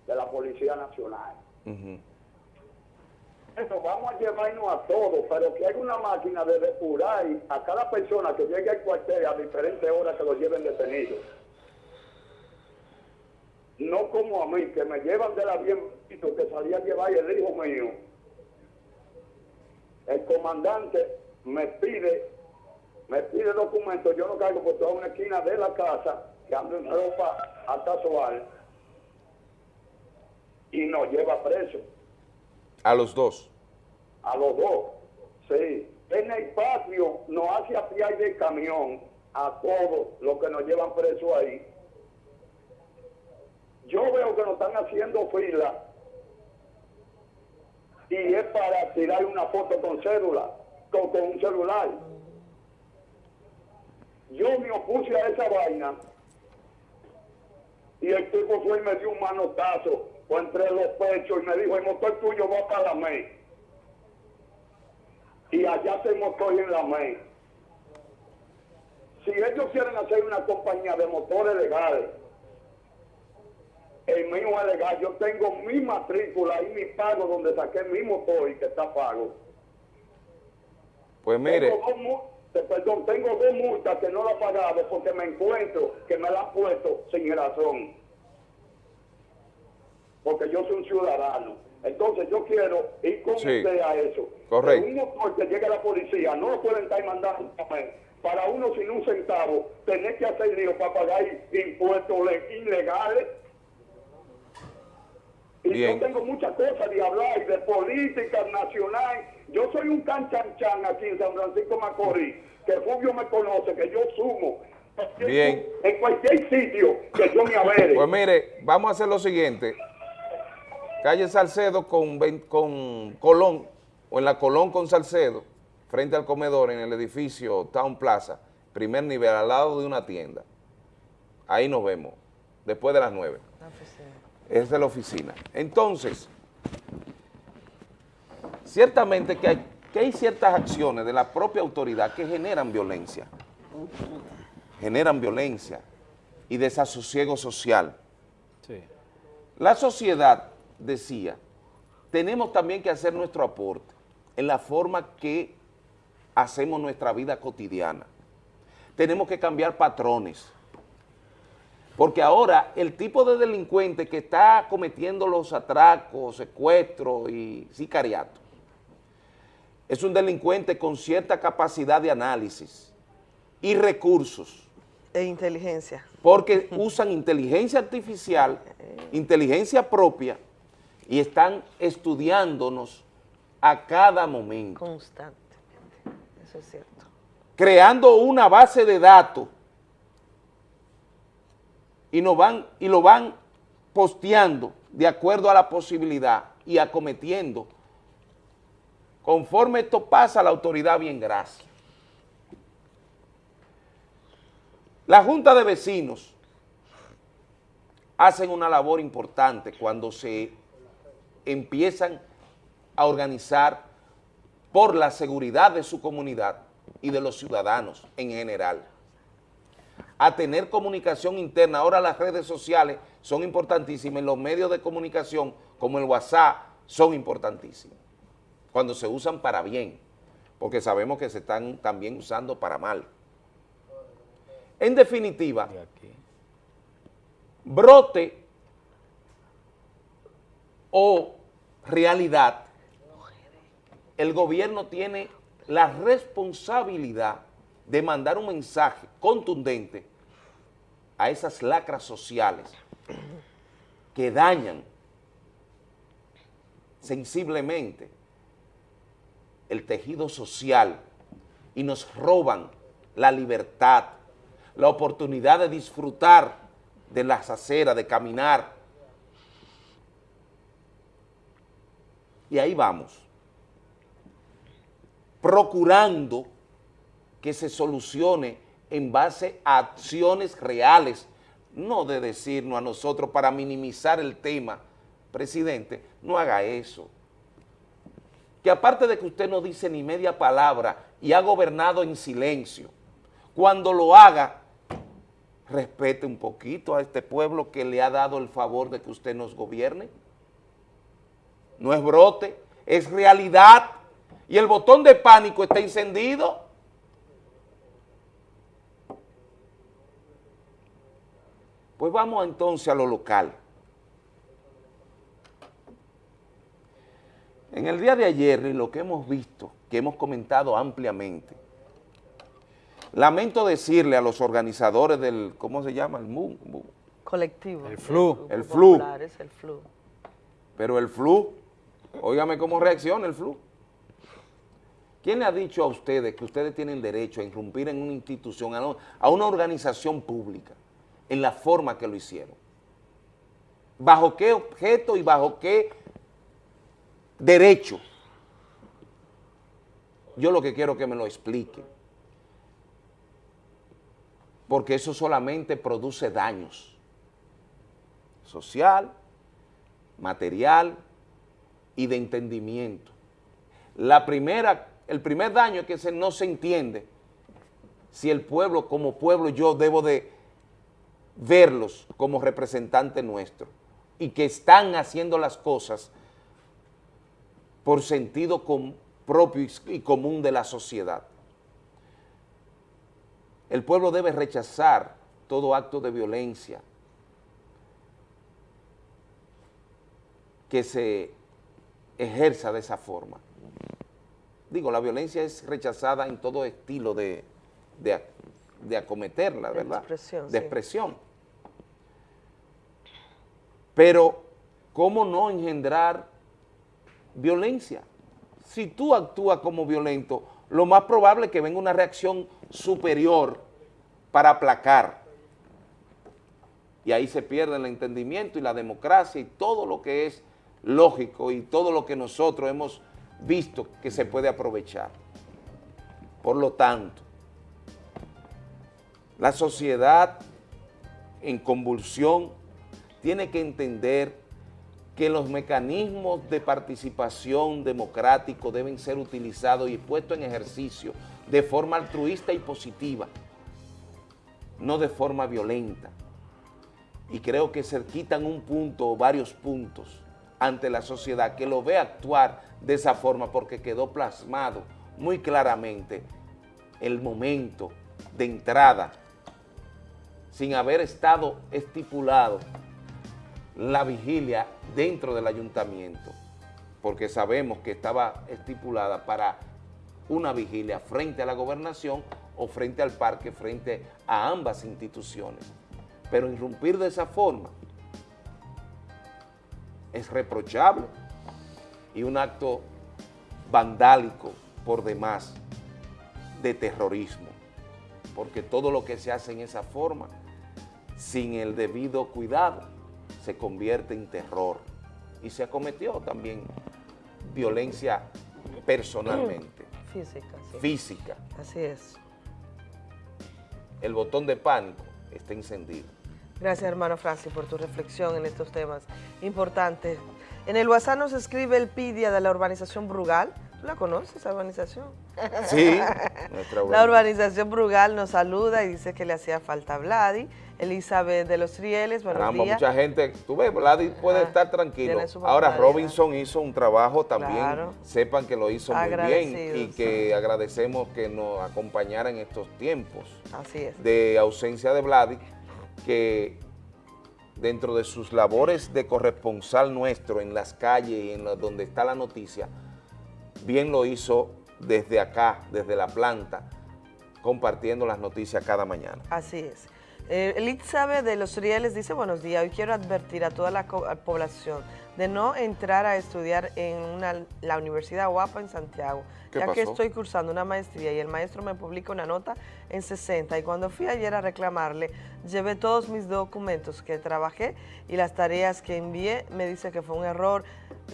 de la Policía Nacional. Ujú. Eso, vamos a llevarnos a todos, pero que hay una máquina de depurar a cada persona que llegue al cuartel a diferentes horas que lo lleven detenido. No como a mí, que me llevan de la bien que salía a llevar el hijo mío. El comandante me pide, me pide documentos, yo lo cargo por toda una esquina de la casa, que ando en ropa hasta soal, y nos lleva preso. A los dos. A los dos, sí. En el patio nos hace apiar del camión a todos los que nos llevan presos ahí. Yo veo que nos están haciendo fila y es para tirar una foto con cédula, con, con un celular. Yo me opuse a esa vaina y el tipo fue y me dio un manotazo entre los pechos y me dijo, el motor tuyo va para la MEI. Y allá tengo estoy en la MEI. Si ellos quieren hacer una compañía de motores legales, el mío es legal, yo tengo mi matrícula y mi pago donde saqué mi motor y que está pago. Pues mire, Tengo dos perdón, tengo dos multas que no la he pagado porque me encuentro que me la han puesto sin razón. Porque yo soy un ciudadano. Entonces yo quiero ir con Sí. usted a eso. Correcto. Que Un motor que llegue a la policía no lo pueden estar mandando para uno sin un centavo tener que hacer lío para pagar impuestos le- ilegales. Y Bien. yo tengo muchas cosas de hablar, de política nacional. Yo soy un canchanchan aquí en San Francisco Macorís, que Fulvio me conoce, que yo sumo. Bien. En cualquier sitio que yo me avere. Pues mire, vamos a hacer lo siguiente. Calle Salcedo con, con Colón, o en la Colón con Salcedo, frente al comedor en el edificio Town Plaza, primer nivel, al lado de una tienda. Ahí nos vemos, después de las nueve. Es de la oficina. Entonces, ciertamente que hay, que hay ciertas acciones de la propia autoridad que generan violencia. Generan violencia y desasosiego social. La sociedad, decía, tenemos también que hacer nuestro aporte en la forma que hacemos nuestra vida cotidiana. Tenemos que cambiar patrones. Porque ahora el tipo de delincuente que está cometiendo los atracos, secuestros y sicariatos es un delincuente con cierta capacidad de análisis y recursos E inteligencia. porque usan inteligencia artificial, [laughs] inteligencia propia y están estudiándonos a cada momento, Constantemente. Eso es cierto. creando una base de datos y, nos van, y lo van posteando de acuerdo a la posibilidad y acometiendo. Conforme esto pasa, la autoridad bien gracias. La Junta de Vecinos hacen una labor importante cuando se empiezan a organizar por la seguridad de su comunidad y de los ciudadanos en general. A tener comunicación interna. Ahora las redes sociales son importantísimas, los medios de comunicación como el WhatsApp son importantísimos, cuando se usan para bien, porque sabemos que se están también usando para mal. En definitiva, brote o realidad, el gobierno tiene la responsabilidad de mandar un mensaje contundente a esas lacras sociales que dañan sensiblemente el tejido social y nos roban la libertad, la oportunidad de disfrutar de las aceras, de caminar. Y ahí vamos, procurando que se solucione en base a acciones reales, no de decirnos a nosotros para minimizar el tema, presidente, no haga eso. Que aparte de que usted no dice ni media palabra y ha gobernado en silencio, cuando lo haga, respete un poquito a este pueblo que le ha dado el favor de que usted nos gobierne. No es brote, es realidad. Y el botón de pánico está encendido. Pues vamos entonces a lo local. En el día de ayer, y lo que hemos visto, que hemos comentado ampliamente, lamento decirle a los organizadores del, ¿cómo se llama? El MU, MU. Colectivo. El flu. El flu. Popular, es el flu. Pero el flu, óigame cómo reacciona el flu. ¿Quién le ha dicho a ustedes que ustedes tienen derecho a irrumpir en una institución, a una organización pública, en la forma que lo hicieron? ¿Bajo qué objeto y bajo qué derecho? Yo lo que quiero que me lo expliquen. Porque eso solamente produce daños. Social, material y de entendimiento. La primera, el primer daño es que no se entiende si el pueblo, como pueblo, yo debo de verlos como representantes nuestros y que están haciendo las cosas por sentido propio y común de la sociedad. El pueblo debe rechazar todo acto de violencia que se ejerza de esa forma. Digo, la violencia es rechazada en todo estilo de, de, de acometerla, De ¿verdad? expresión, De sí. expresión. Pero, ¿cómo no engendrar violencia? Si tú actúas como violento, lo más probable es que venga una reacción superior para aplacar. Y ahí se pierde el entendimiento y la democracia y todo lo que es lógico y todo lo que nosotros hemos visto que se puede aprovechar. Por lo tanto, la sociedad en convulsión tiene que entender que los mecanismos de participación democrático deben ser utilizados y puestos en ejercicio de forma altruista y positiva, no de forma violenta. Y creo que se quitan un punto o varios puntos ante la sociedad que lo ve actuar de esa forma porque quedó plasmado muy claramente el momento de entrada sin haber estado estipulado la vigilia dentro del ayuntamiento, porque sabemos que estaba estipulada para una vigilia frente a la gobernación o frente al parque, frente a ambas instituciones. Pero irrumpir de esa forma es reprochable y un acto vandálico por demás de terrorismo, porque todo lo que se hace en esa forma, sin el debido cuidado, se convierte en terror y se acometió también violencia personalmente, [clears throat] Física, sí. física. Así es. El botón de pánico está encendido. Gracias, hermano Francis, por tu reflexión en estos temas importantes. En el WhatsApp nos escribe el PIDIA de la urbanización Brugal. ¿Tú la conoces, esa urbanización? Sí, nuestra La urbanización Brugal nos saluda y dice que le hacía falta a Vladi. Elizabeth de los Rieles, buenos Caramba, días. mucha gente, tú ves, Vladi puede Ajá, estar tranquilo. Ahora. Robinson hizo un trabajo también, Claro. sepan que lo hizo muy bien y que agradecemos que nos acompañara en estos tiempos Así es. de ausencia de Vladi, que dentro de sus labores de corresponsal nuestro en las calles y en donde está la noticia, bien lo hizo desde acá, desde la planta, compartiendo las noticias cada mañana. Así es. Eh, Elizabeth de los Rieles dice, buenos días, hoy quiero advertir a toda la población de no entrar a estudiar en una- la Universidad Guapa en Santiago, ¿Qué ya que estoy cursando una maestría y el maestro me publica una nota en 60 y cuando fui ayer a reclamarle, llevé todos mis documentos que trabajé y las tareas que envié, me dice que fue un error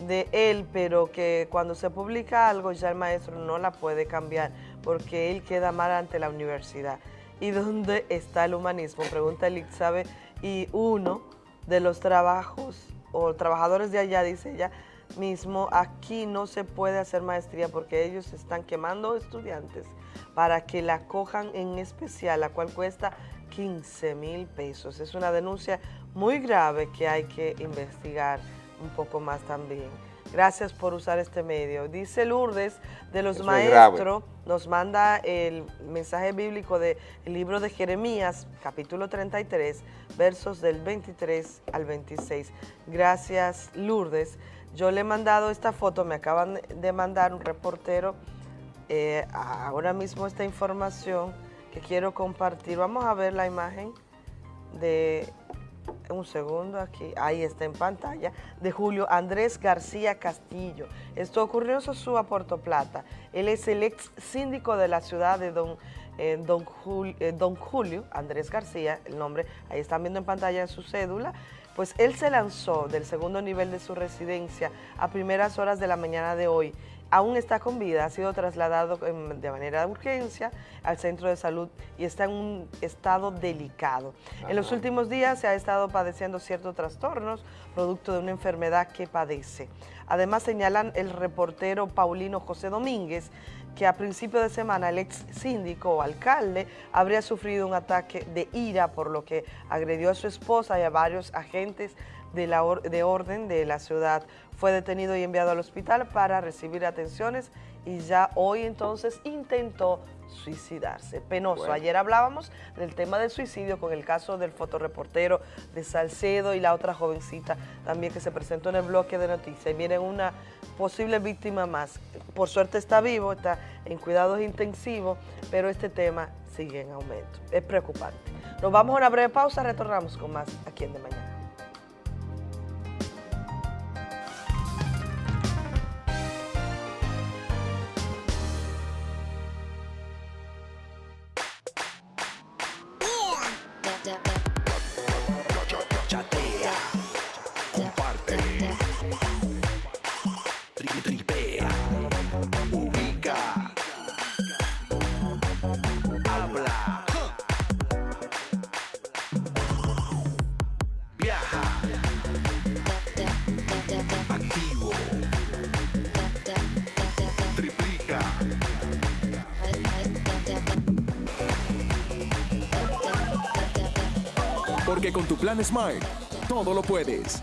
de él, pero que cuando se publica algo ya el maestro no la puede cambiar porque él queda mal ante la universidad. ¿Y dónde está el humanismo? Pregunta Elizabeth. Y uno de los trabajos o trabajadores de allá, dice ella, mismo, aquí no se puede hacer maestría porque ellos están quemando estudiantes para que la cojan en especial, la cual cuesta 15 mil pesos. Es una denuncia muy grave que hay que investigar un poco más también. Gracias por usar este medio. Dice Lourdes de los Eso maestros, nos manda el mensaje bíblico del libro de Jeremías, capítulo 33, versos del 23 al 26. Gracias, Lourdes. Yo le he mandado esta foto, me acaban de mandar un reportero eh, ahora mismo esta información que quiero compartir. Vamos a ver la imagen de un segundo aquí, ahí está en pantalla, de Julio Andrés García Castillo. Esto ocurrió en Sosúa, Puerto Plata. Él es el ex síndico de la ciudad de Don, eh, Don, Jul- eh, Don Julio Andrés García, el nombre, ahí están viendo en pantalla su cédula. Pues él se lanzó del segundo nivel de su residencia a primeras horas de la mañana de hoy. Aún está con vida, ha sido trasladado em, de manera de urgencia al centro de salud y está en un estado delicado. En los últimos días se ha estado padeciendo ciertos trastornos producto de una enfermedad que padece. Además señalan el reportero Paulino José Domínguez que a principio de semana el ex síndico o alcalde habría sufrido un ataque de ira por lo que agredió a su esposa y a varios agentes de, la or- de orden de la ciudad. Fue detenido y enviado al hospital para recibir atenciones y ya hoy entonces intentó suicidarse. Penoso. Bueno. Ayer hablábamos del tema del suicidio con el caso del fotoreportero de Salcedo y la otra jovencita también que se presentó en el bloque de noticias. Y viene una posible víctima más. Por suerte está vivo, está en cuidados intensivos, pero este tema sigue en aumento. Es preocupante. Nos vamos a una breve pausa, retornamos con más aquí en De Mañana. Porque con tu plan Smart, todo lo puedes.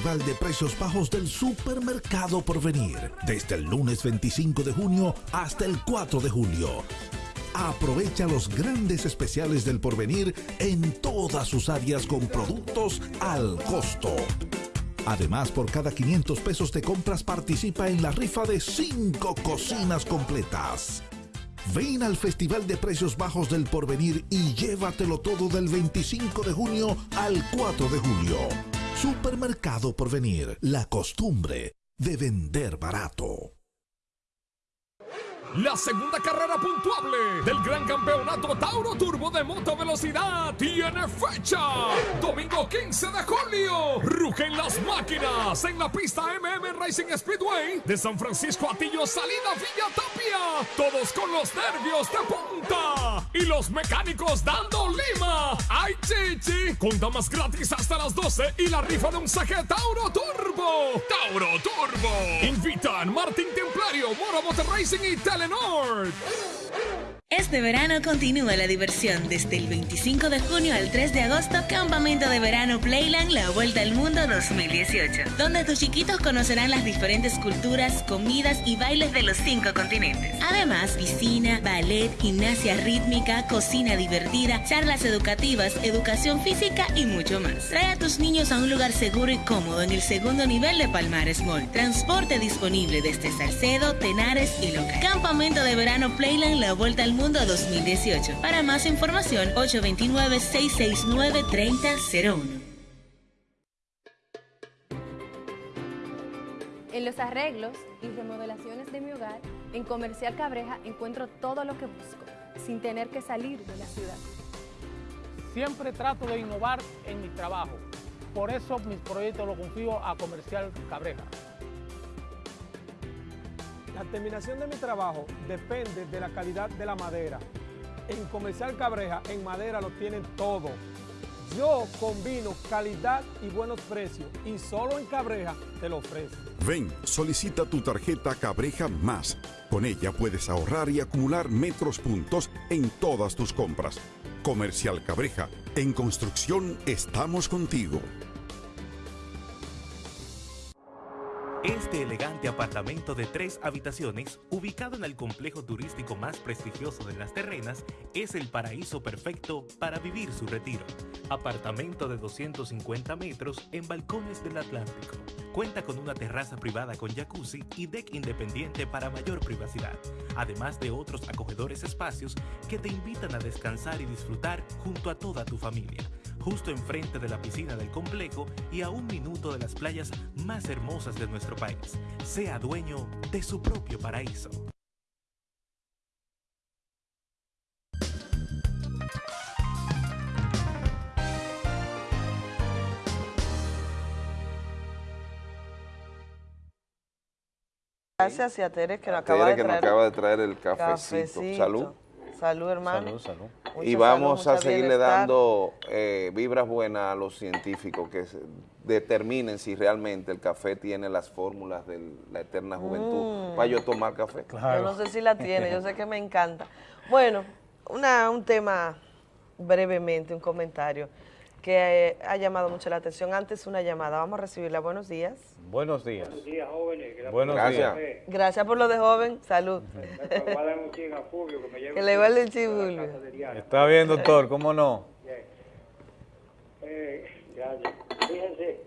Festival de Precios Bajos del Supermercado Porvenir. Desde el lunes 25 de junio hasta el 4 de julio. Aprovecha los grandes especiales del Porvenir en todas sus áreas con productos al costo. Además, por cada 500 pesos de compras participa en la rifa de 5 cocinas completas. Ven al Festival de Precios Bajos del Porvenir y llévatelo todo del 25 de junio al 4 de julio. Supermercado Porvenir, la costumbre de vender barato. La segunda carrera puntuable del Gran Campeonato Tauro Turbo de Moto Velocidad tiene fecha. Domingo 15 de julio. Rugen las máquinas en la pista MM Racing Speedway de San Francisco Atillo, salida Villa Tapia. Todos con los nervios de punta y los mecánicos dando lima. ¡Ay, chichi! Con damas gratis hasta las 12 y la rifa de un saque Tauro Turbo. Tauro Turbo. Invitan Martín Templario, Mora Motor Racing y Eleanor! Este verano continúa la diversión desde el 25 de junio al 3 de agosto, Campamento de Verano Playland La Vuelta al Mundo 2018, donde tus chiquitos conocerán las diferentes culturas, comidas y bailes de los cinco continentes. Además, piscina, ballet, gimnasia rítmica, cocina divertida, charlas educativas, educación física y mucho más. Trae a tus niños a un lugar seguro y cómodo en el segundo nivel de Palmares Mall. Transporte disponible desde Salcedo, Tenares y Loca. Campamento de Verano Playland La Vuelta al Mundo 2018. Para más información, 829-669-3001. En los arreglos y remodelaciones de mi hogar, en Comercial Cabreja encuentro todo lo que busco, sin tener que salir de la ciudad. Siempre trato de innovar en mi trabajo. Por eso mis proyectos los confío a Comercial Cabreja. La terminación de mi trabajo depende de la calidad de la madera. En Comercial Cabreja, en madera lo tienen todo. Yo combino calidad y buenos precios y solo en Cabreja te lo ofrezco. Ven, solicita tu tarjeta Cabreja Más. Con ella puedes ahorrar y acumular metros puntos en todas tus compras. Comercial Cabreja, en construcción estamos contigo. Este elegante apartamento de tres habitaciones, ubicado en el complejo turístico más prestigioso de las terrenas, es el paraíso perfecto para vivir su retiro. Apartamento de 250 metros en balcones del Atlántico. Cuenta con una terraza privada con jacuzzi y deck independiente para mayor privacidad, además de otros acogedores espacios que te invitan a descansar y disfrutar junto a toda tu familia justo enfrente de la piscina del complejo y a un minuto de las playas más hermosas de nuestro país. Sea dueño de su propio paraíso. Gracias y a Tere que nos A acaba Tere de que nos traer acaba de traer el cafecito. cafecito. Salud. Salud, hermano. Salud, salud. Y vamos salud, a seguirle bienestar. dando eh, vibras buenas a los científicos que se- determinen si realmente el café tiene las fórmulas de la eterna juventud Mm. para yo tomar café. Yo no sé si la tiene, yo sé que me encanta. Bueno, una, un tema brevemente, un comentario que eh, ha llamado mucho la atención. Antes una llamada, vamos a recibirla. Buenos días. Buenos días. Buenos días, jóvenes. La Buenos días. Gracias por lo de joven. Salud. [laughs] Que le guarde el Diana. Está bien, doctor, ¿cómo no? Eh, gracias. Fíjense,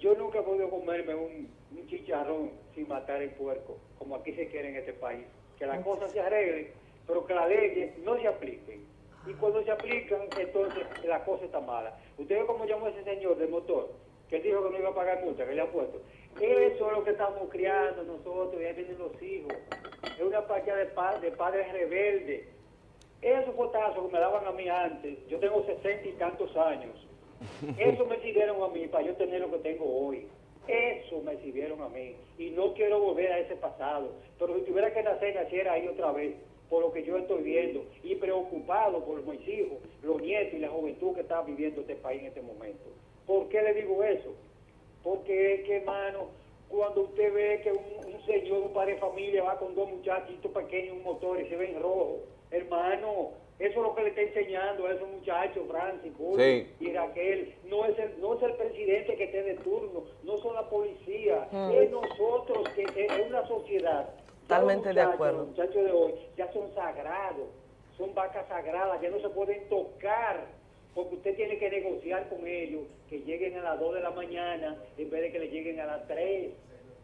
yo nunca he podido comerme un, un chicharrón sin matar el puerco, como aquí se quiere en este país. Que las cosas se arreglen, pero que las leyes no se apliquen. Y cuando se aplican, entonces la cosa está mala. ¿Usted ve cómo llamó ese señor del motor? Que dijo que no iba a pagar multa, que le ha puesto. Eso es lo que estamos criando nosotros, y ahí vienen los hijos. Es una partida de, pa- de padres rebeldes. Esos potazos que me daban a mí antes, yo tengo sesenta y tantos años, eso me sirvieron a mí para yo tener lo que tengo hoy. Eso me sirvieron a mí. Y no quiero volver a ese pasado. Pero si tuviera que nacer, naciera ahí otra vez, por lo que yo estoy viendo. Y preocupado por mis hijos, los nietos y la juventud que está viviendo este país en este momento. ¿Por qué le digo eso? Porque es que, hermano, cuando usted ve que un, un señor, un padre de familia va con dos muchachitos pequeños en un motor y se ven rojo, hermano, eso es lo que le está enseñando a esos muchachos, Francis, Sí. y Raquel. No es, el, no es el presidente que esté de turno, no son la policía, Mm. es nosotros, que es una sociedad. Totalmente de muchachos, acuerdo. Los muchachos de hoy ya son sagrados, son vacas sagradas, ya no se pueden tocar porque usted tiene que negociar con ellos que lleguen a las 2 de la mañana en vez de que le lleguen a las 3,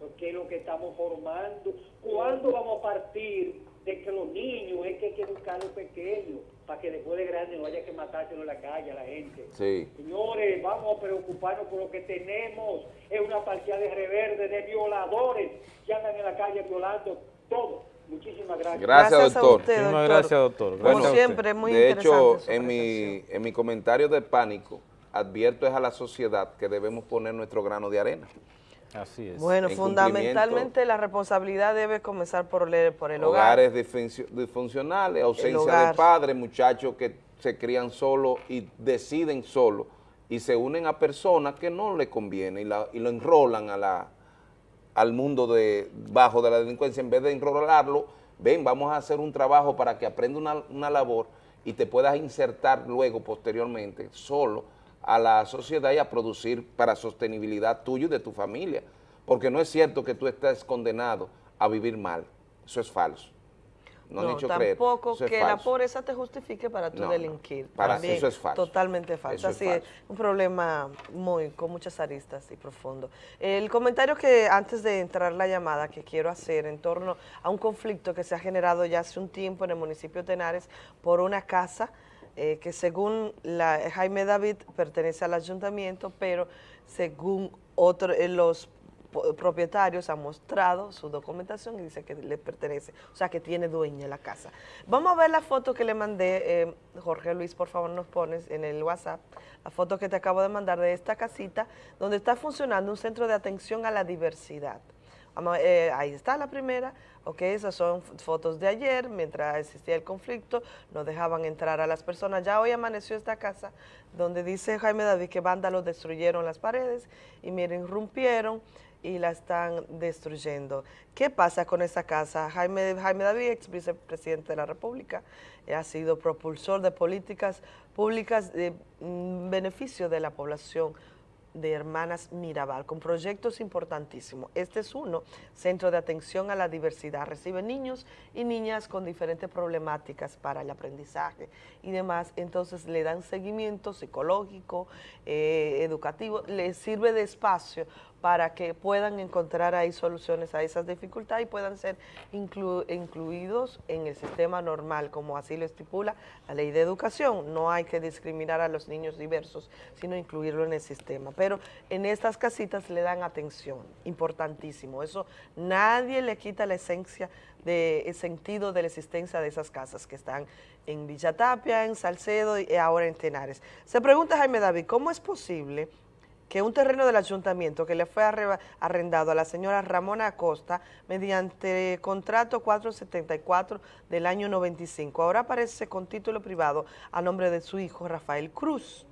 porque es lo que estamos formando. ¿Cuándo vamos a partir de que los niños es que hay que educarlos pequeños para que después de grande no haya que matárselo en la calle a la gente? Sí. Señores, vamos a preocuparnos por lo que tenemos. Es una partida de reverde, de violadores que andan en la calle violando todo. Muchísimas gracias. Gracias, doctor. usted, Muchísimas gracias, doctor. Como Gracias siempre, es muy de interesante hecho, en mi, en mi comentario de pánico, advierto es a la sociedad que debemos poner nuestro grano de arena. Así es. Bueno, En fundamentalmente la responsabilidad debe comenzar por el, por el hogar. Hogares disfuncio- disfuncionales, ausencia de padres, muchachos que se crían solos y deciden solos y se unen a personas que no les conviene y, la- y lo enrolan a la, al mundo de bajo de la delincuencia en vez de enrolarlo ven, vamos a hacer un trabajo para que aprenda una, una labor y te puedas insertar luego, posteriormente, solo a la sociedad y a producir para sostenibilidad tuyo y de tu familia. Porque no es cierto que tú estés condenado a vivir mal. Eso es falso. No, creer. tampoco que la falso. pobreza te justifique para tu No, no. delinquir. Para- También eso es falso. Totalmente falso. Es Así es, falso. un problema muy con muchas aristas y profundo. El comentario que antes de entrar la llamada que quiero hacer en torno a un conflicto que se ha generado ya hace un tiempo en el municipio de Tenares por una casa eh, que según la, Jaime David pertenece al ayuntamiento, pero según otro, eh, los propietarios han mostrado su documentación y dice que le pertenece, o sea que tiene dueña la casa. Vamos a ver la foto que le mandé, eh, Jorge Luis, por favor nos pones en el WhatsApp, la foto que te acabo de mandar de esta casita, donde está funcionando un centro de atención a la diversidad. Ahí está la primera, ok, esas son fotos de ayer, mientras existía el conflicto, no dejaban entrar a las personas. Ya hoy amaneció esta casa, donde dice Jaime David que vándalos destruyeron las paredes y miren, irrumpieron y la están destruyendo. ¿Qué pasa con esa casa? Jaime, Jaime David, ex vicepresidente de la República, eh, ha sido propulsor de políticas públicas de mm, beneficio de la población de Hermanas Mirabal, con proyectos importantísimos. Este es uno, Centro de Atención a la Diversidad. Recibe niños y niñas con diferentes problemáticas para el aprendizaje y demás. Entonces le dan seguimiento psicológico, eh, educativo, les sirve de espacio para que puedan encontrar ahí soluciones a esas dificultades y puedan ser inclu- incluidos en el sistema normal, como así lo estipula la ley de educación. No hay que discriminar a los niños diversos, sino incluirlo en el sistema. Pero en estas casitas le dan atención, importantísimo. Eso nadie le quita la esencia de el sentido de la existencia de esas casas que están en Villa Tapia, en Salcedo y ahora en Tenares. Se pregunta Jaime David, ¿cómo es posible que un terreno del ayuntamiento que le fue arrendado a la señora Ramona Acosta mediante contrato 474 del año 95. Ahora aparece con título privado a nombre de su hijo Rafael Cruz.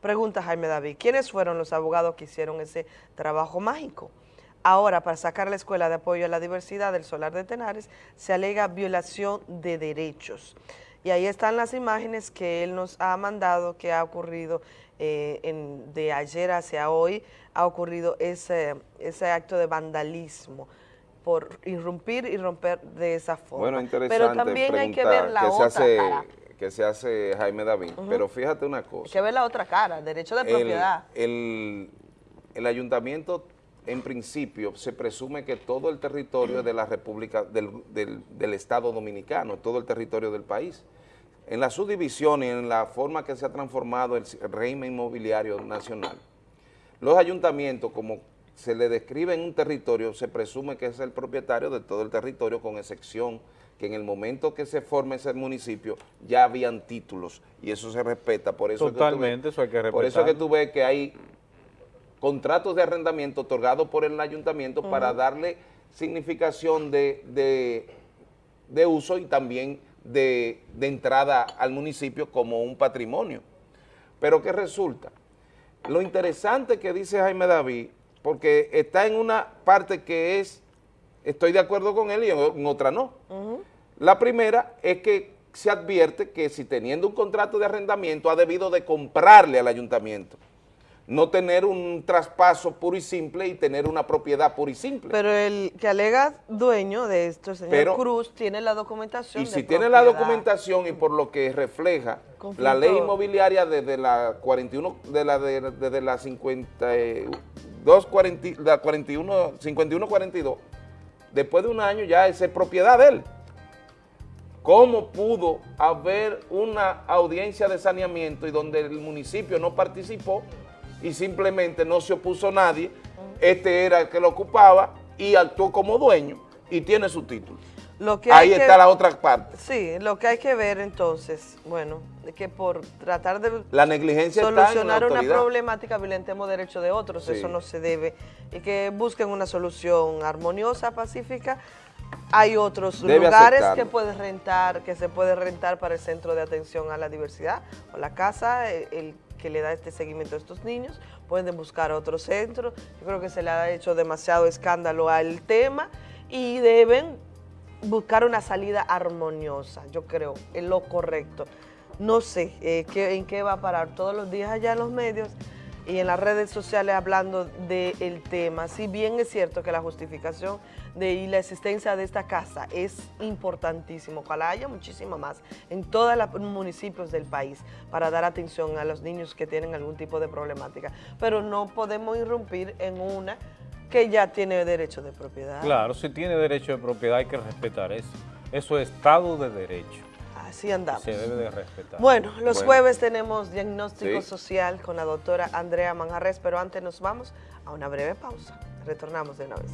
Pregunta Jaime David, ¿quiénes fueron los abogados que hicieron ese trabajo mágico? Ahora, para sacar la Escuela de Apoyo a la Diversidad del Solar de Tenares, se alega violación de derechos. Y ahí están las imágenes que él nos ha mandado, que ha ocurrido eh, en- de ayer hacia hoy, ha ocurrido ese, ese acto de vandalismo por irrumpir y romper de esa forma. Bueno, interesante Pero también hay que ver la otra hace, cara. que se hace Jaime David. Ujú. Pero fíjate una cosa. Hay que ver la otra cara, derecho de el, propiedad. el- el ayuntamiento, en principio, se presume que todo el territorio de la República, del, del- del Estado Dominicano, todo el territorio del país. En la subdivisión y en la forma que se ha transformado el régimen inmobiliario nacional, los ayuntamientos, como se le describe en un territorio, se presume que es el propietario de todo el territorio, con excepción que en el momento que se forme ese municipio ya habían títulos y eso se respeta. Por eso es que ves- Totalmente, eso hay que Por eso es que tú ves que hay contratos de arrendamiento otorgados por el ayuntamiento para darle significación de, de- de uso y también de, de entrada al municipio como un patrimonio. Pero ¿qué resulta? Lo interesante que dice Jaime David, porque está en una parte que es, estoy de acuerdo con él y en, en otra no. La primera es que se advierte que si teniendo un contrato de arrendamiento ha debido de comprarle al ayuntamiento, no tener un traspaso puro y simple y tener una propiedad pura y simple. Pero el que alega dueño de esto, el señor Pero- Cruz, tiene la documentación Y de si tiene la documentación y por lo que refleja Conflicto. la ley inmobiliaria desde la 41, de la, de- desde la 52, 40, la 41, 51, 42, después de un año ya es propiedad de él. ¿Cómo pudo haber una audiencia de saneamiento y donde el municipio no participó y simplemente no se opuso nadie? Este era el que lo ocupaba y actuó como dueño y tiene su título. Lo que Ahí hay que- está la otra parte. Sí, lo que hay que ver entonces, bueno, que por tratar de La negligencia la solucionar una problemática violentemos derechos de otros, Sí. eso no se debe, y que busquen una solución armoniosa, pacífica. Hay otros Debe lugares aceptarlo. que puedes rentar, que se puede rentar para el Centro de Atención a la Diversidad o la casa, el, el que le da este seguimiento a estos niños, pueden buscar otro centro. Yo creo que se le ha hecho demasiado escándalo al tema y deben buscar una salida armoniosa, yo creo, es lo correcto. No sé eh, qué- en qué va a parar todos los días allá en los medios y en las redes sociales hablando del tema. Si bien es cierto que la justificación de y la existencia de esta casa es importantísimo, ojalá haya muchísimo más en todos los municipios del país para dar atención a los niños que tienen algún tipo de problemática, pero no podemos irrumpir en una que ya tiene derecho de propiedad. Claro, si tiene derecho de propiedad hay que respetar eso. Eso es Estado de Derecho. Así andamos. Se debe de respetar. Bueno, los Bueno. jueves tenemos diagnóstico Sí. social con la doctora Andrea Manjarres, pero antes nos vamos a una breve pausa. Retornamos de una vez.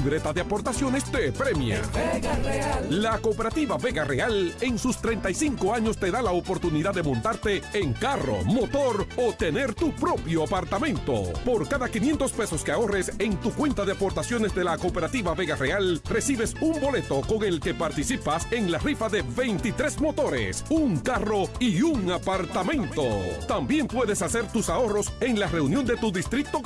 Libreta de aportaciones te premia. Vega Real. La cooperativa Vega Real en sus 35 años te da la oportunidad de montarte en carro, motor o tener tu propio apartamento. Por cada 500 pesos que ahorres en tu cuenta de aportaciones de la cooperativa Vega Real, recibes un boleto con el que participas en la rifa de 23 motores, un carro y un apartamento. También puedes hacer tus ahorros en la reunión de tu distrito